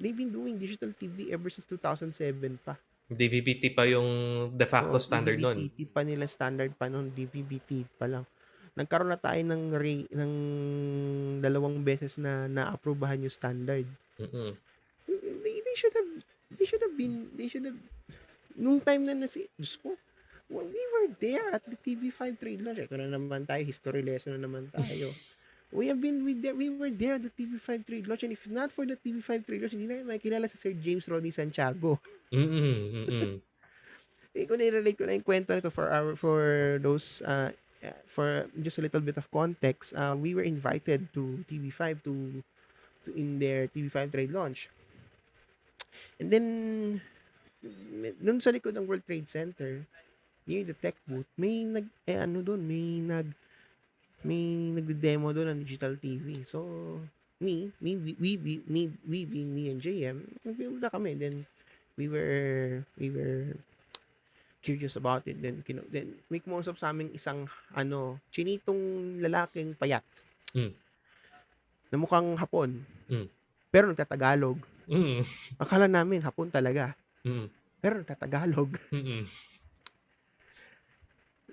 they've been doing digital TV ever since 2007 pa. DVB-T pa yung de facto Oo, standard nun. DVB-T pa nila standard pa noon, DVB-T pa lang. Nagkaroon na tayo ng re, ng dalawang beses na naaprubahan yung standard. Mm-mm. They, they should have they should have been they should have nung time na nasi Diyos ko well, we were there at the TV5 trade launch. Ito na naman tayo, history lesson na naman tayo. we have been with there, we were there at the TV5 trade launch and if not for the TV5 trade launch, hindi na makikilala si Sir James Rodney Santiago. Mm-mm. Mm-mm. Eh, kung nirelate ko na yung kwento nito for our, for those, uh, for just a little bit of context, uh, we were invited to TV5 to, to in their TV5 trade launch. And then, dun sa likod ng World Trade Center, near the tech booth, may nag, eh ano dun, may nag, may nagde-demo doon ng digital TV. So, me, me, we, we, me, we being me and JM, nagpunta kami. Then, we were, we were curious about it. Then, kino, then may kumausap sa amin isang, ano, chinitong lalaking payat. Mm. Na mukhang hapon. Mm. Pero nagtatagalog. Mm. Akala namin hapon talaga. Mm. Pero nagtatagalog. Mm-mm.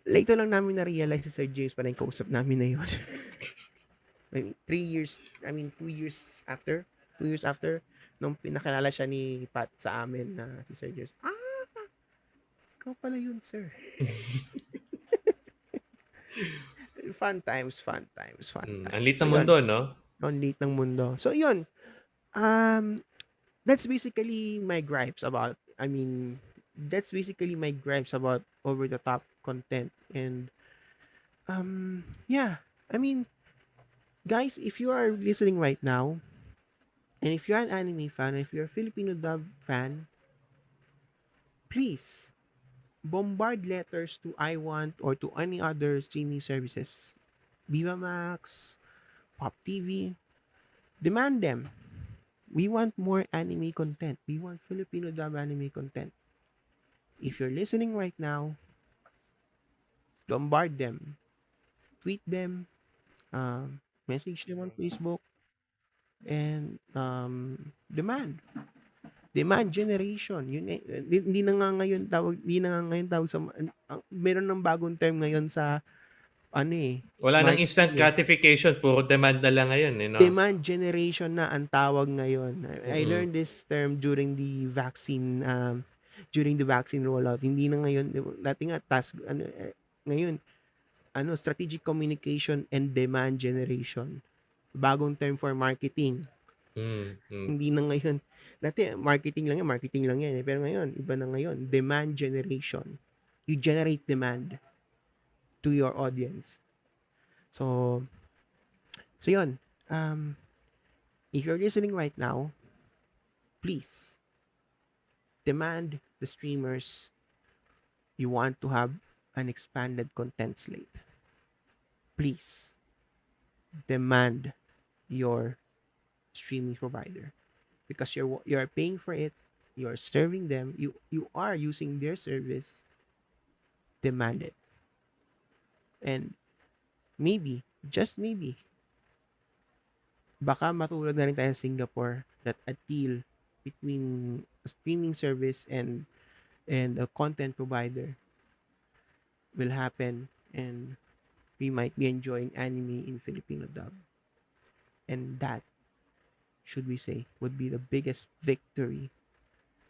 Later lang namin na-realize si Sir James pala yung kausap namin na yun. I mean, three years, I mean, two years after, two years after, nung pinakilala siya ni Pat sa amin na si Sir James, ah, ikaw pala yun, sir. fun times, fun times, fun Mm. times. Ang lit So, ng yun. mundo, no? Ang liit ng mundo. So, yun. Um, that's basically my gripes about, I mean, that's basically my gripes about over-the-top content. And, um, yeah. I mean, guys, if you are listening right now, and if you're an anime fan, if you're a Filipino dub fan, please bombard letters to I Want or to any other streaming services. Viva Max, Pop TV, demand them. We want more anime content. We want Filipino dub anime content. If you're listening right now, bombard them. Tweet them. Um, message them on Facebook. And um, demand. Demand generation. Yun eh, di- hindi na nga ngayon tawag, hindi na nga ngayon tawag sa, ang- meron ng bagong term ngayon sa, ano eh, Wala nang instant yeah. gratification. Puro demand na lang ngayon, eh, no? demand generation na ang tawag ngayon. I, I Mhm. learned this term during the vaccine um during the vaccine rollout. Hindi na ngayon dati nga task ano eh, ngayon ano strategic communication and demand generation. Bagong term for marketing. Mm, mm. Hindi na ngayon dati marketing lang yan, marketing lang yan. eh. Pero ngayon, iba na ngayon, demand generation. You generate demand to your audience. So, so yun. Um, if you're listening right now, please demand the streamers you want to have an expanded content slate. Please demand your streaming provider because you're you're paying for it you're serving them you you are using their service demand it and maybe just maybe baka matulad na rin tayo sa Singapore that a deal between a streaming service and and a content provider will happen and we might be enjoying anime in Filipino dub. And that should we say would be the biggest victory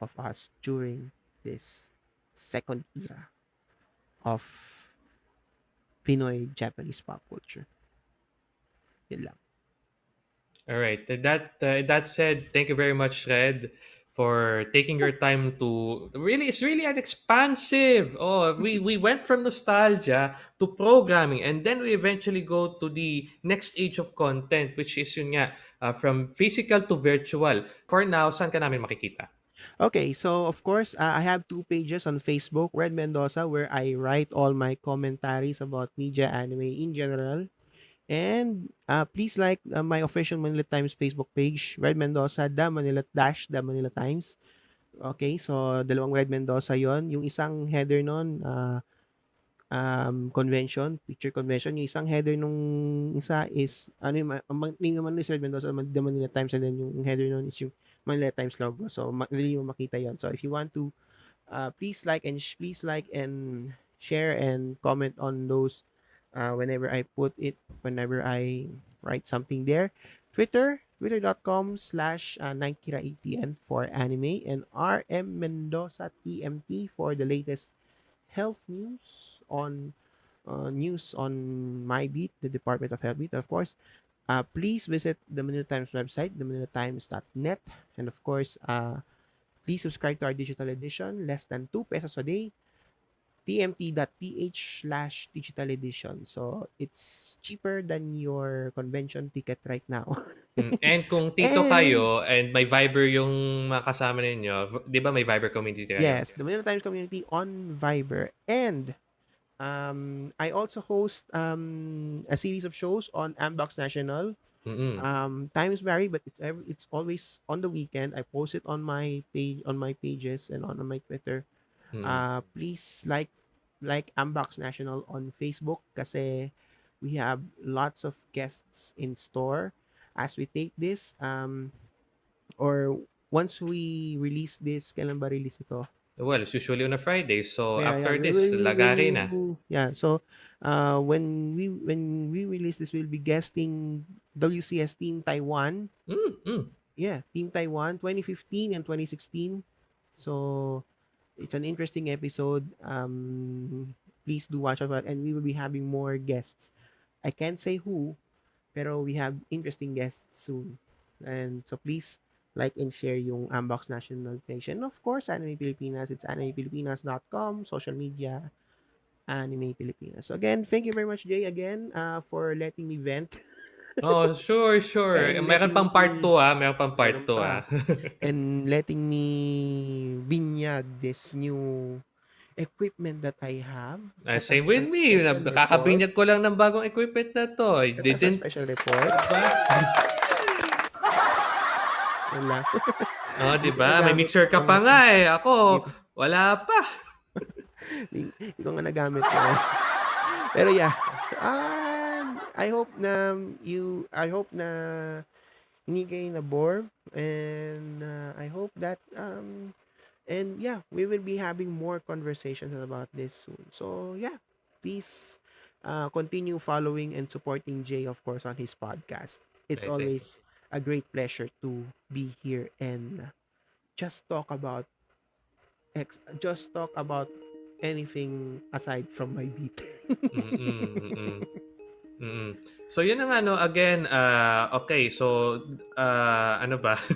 of us during this second era of Pinoy Japanese pop culture. Yun lang. All right. That uh, that said, thank you very much, Red, for taking your time to really. It's really an expansive. Oh, we we went from nostalgia to programming, and then we eventually go to the next age of content, which is yun nga, uh, from physical to virtual. For now, saan ka namin makikita? Okay, so of course, uh, I have two pages on Facebook, Red Mendoza, where I write all my commentaries about media anime in general. And uh, please like uh, my official Manila Times Facebook page, Red Mendoza, the Manila Dash, the Manila Times. Okay, so dalawang Red Mendoza yon Yung isang header nun, ah, um, convention, picture convention. Yung isang header nung isa is, ano yung, ang name naman is Red Mendoza, The Manila Times, and then yung header nun is yung Manila Times logo. So, madali mo makita yon So, if you want to, uh, please like and please like and share and comment on those uh, whenever I put it, whenever I write something there. Twitter, twitter.com slash uh, 9kira8pn for anime and RM Mendoza TMT for the latest health news on uh, news on my beat, the Department of Health beat, of course. Uh, please visit the Manila Times website, themanilatimes.net, and of course, uh, please subscribe to our digital edition, less than 2 pesos a day, tmt.ph slash digital edition. So, it's cheaper than your convention ticket right now. Mm, And kung tito And- kayo and may Viber yung mga kasama ninyo, di ba may Viber community kayo? Yes, the Manila Times community on Viber. And um, I also host um, a series of shows on Ambox National. Mm-mm. Um, times vary, but it's every, it's always on the weekend. I post it on my page on my pages and on, on my Twitter. Mm. Uh, please like like Ambox National on Facebook kasi we have lots of guests in store as we take this um or once we release this kailan ba release ito Well, it's usually on a Friday. So, Yeah, after yeah, this, we lagari na. Yeah, so uh, when we when we release this, we'll be guesting WCS Team Taiwan. Mm, mm. Yeah, Team Taiwan 2015 and 2016. So it's an interesting episode. Um, please do watch out, and we will be having more guests. I can't say who, pero we have interesting guests soon. And so please like and share yung Unbox National. And of course, Anime Pilipinas. It's animepilipinas.com, social media, Anime Pilipinas. So again, thank you very much, Jay, again, uh, for letting me vent Oh, sure, sure. And Meron letting pang part me- 2 ah. Meron pang part Meron 2 pa. ah. and letting me binyag this new equipment that I have. Ah, same with me. special Nakakabinyag ko lang ng bagong equipment na to. I report. As a didn't... special report. Diba? Yun lang. Oh, di ba? May Nagamit mixer ka pa nga eh. Ako, wala pa. Hindi hindi ko nga nagamit yun. Pero yeah. Um, I hope na you, I hope na hindi kayo na bore and uh, I hope that um and yeah, we will be having more conversations about this soon. So yeah, please uh, continue following and supporting Jay of course on his podcast. It's Right, always a great pleasure to be here and just talk about ex- just talk about anything aside from my beat. Mm-mm, mm-mm. Mm-mm. So yun ang ano again uh, okay so uh, ano ba?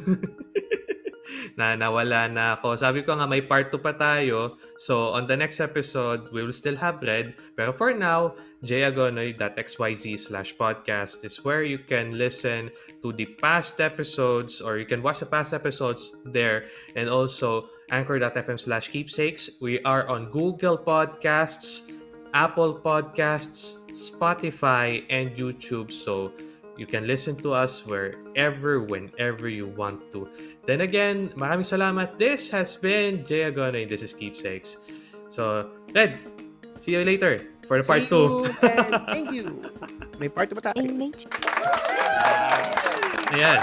Na nawala na ako. Sabi ko nga may part 2 pa tayo. So on the next episode we will still have red. Pero for now jayagonoy.xyz slash podcast is where you can listen to the past episodes or you can watch the past episodes there. And also anchor.fm slash keepsakes. We are on google podcasts Apple Podcasts, Spotify, and YouTube. So you can listen to us wherever, whenever you want to. Then again, maraming salamat. This has been Jay Agonoy. This is Keepsakes. So, Red, see you later for the part See 2. you and thank you. May part 2 ba tayo? Ayan.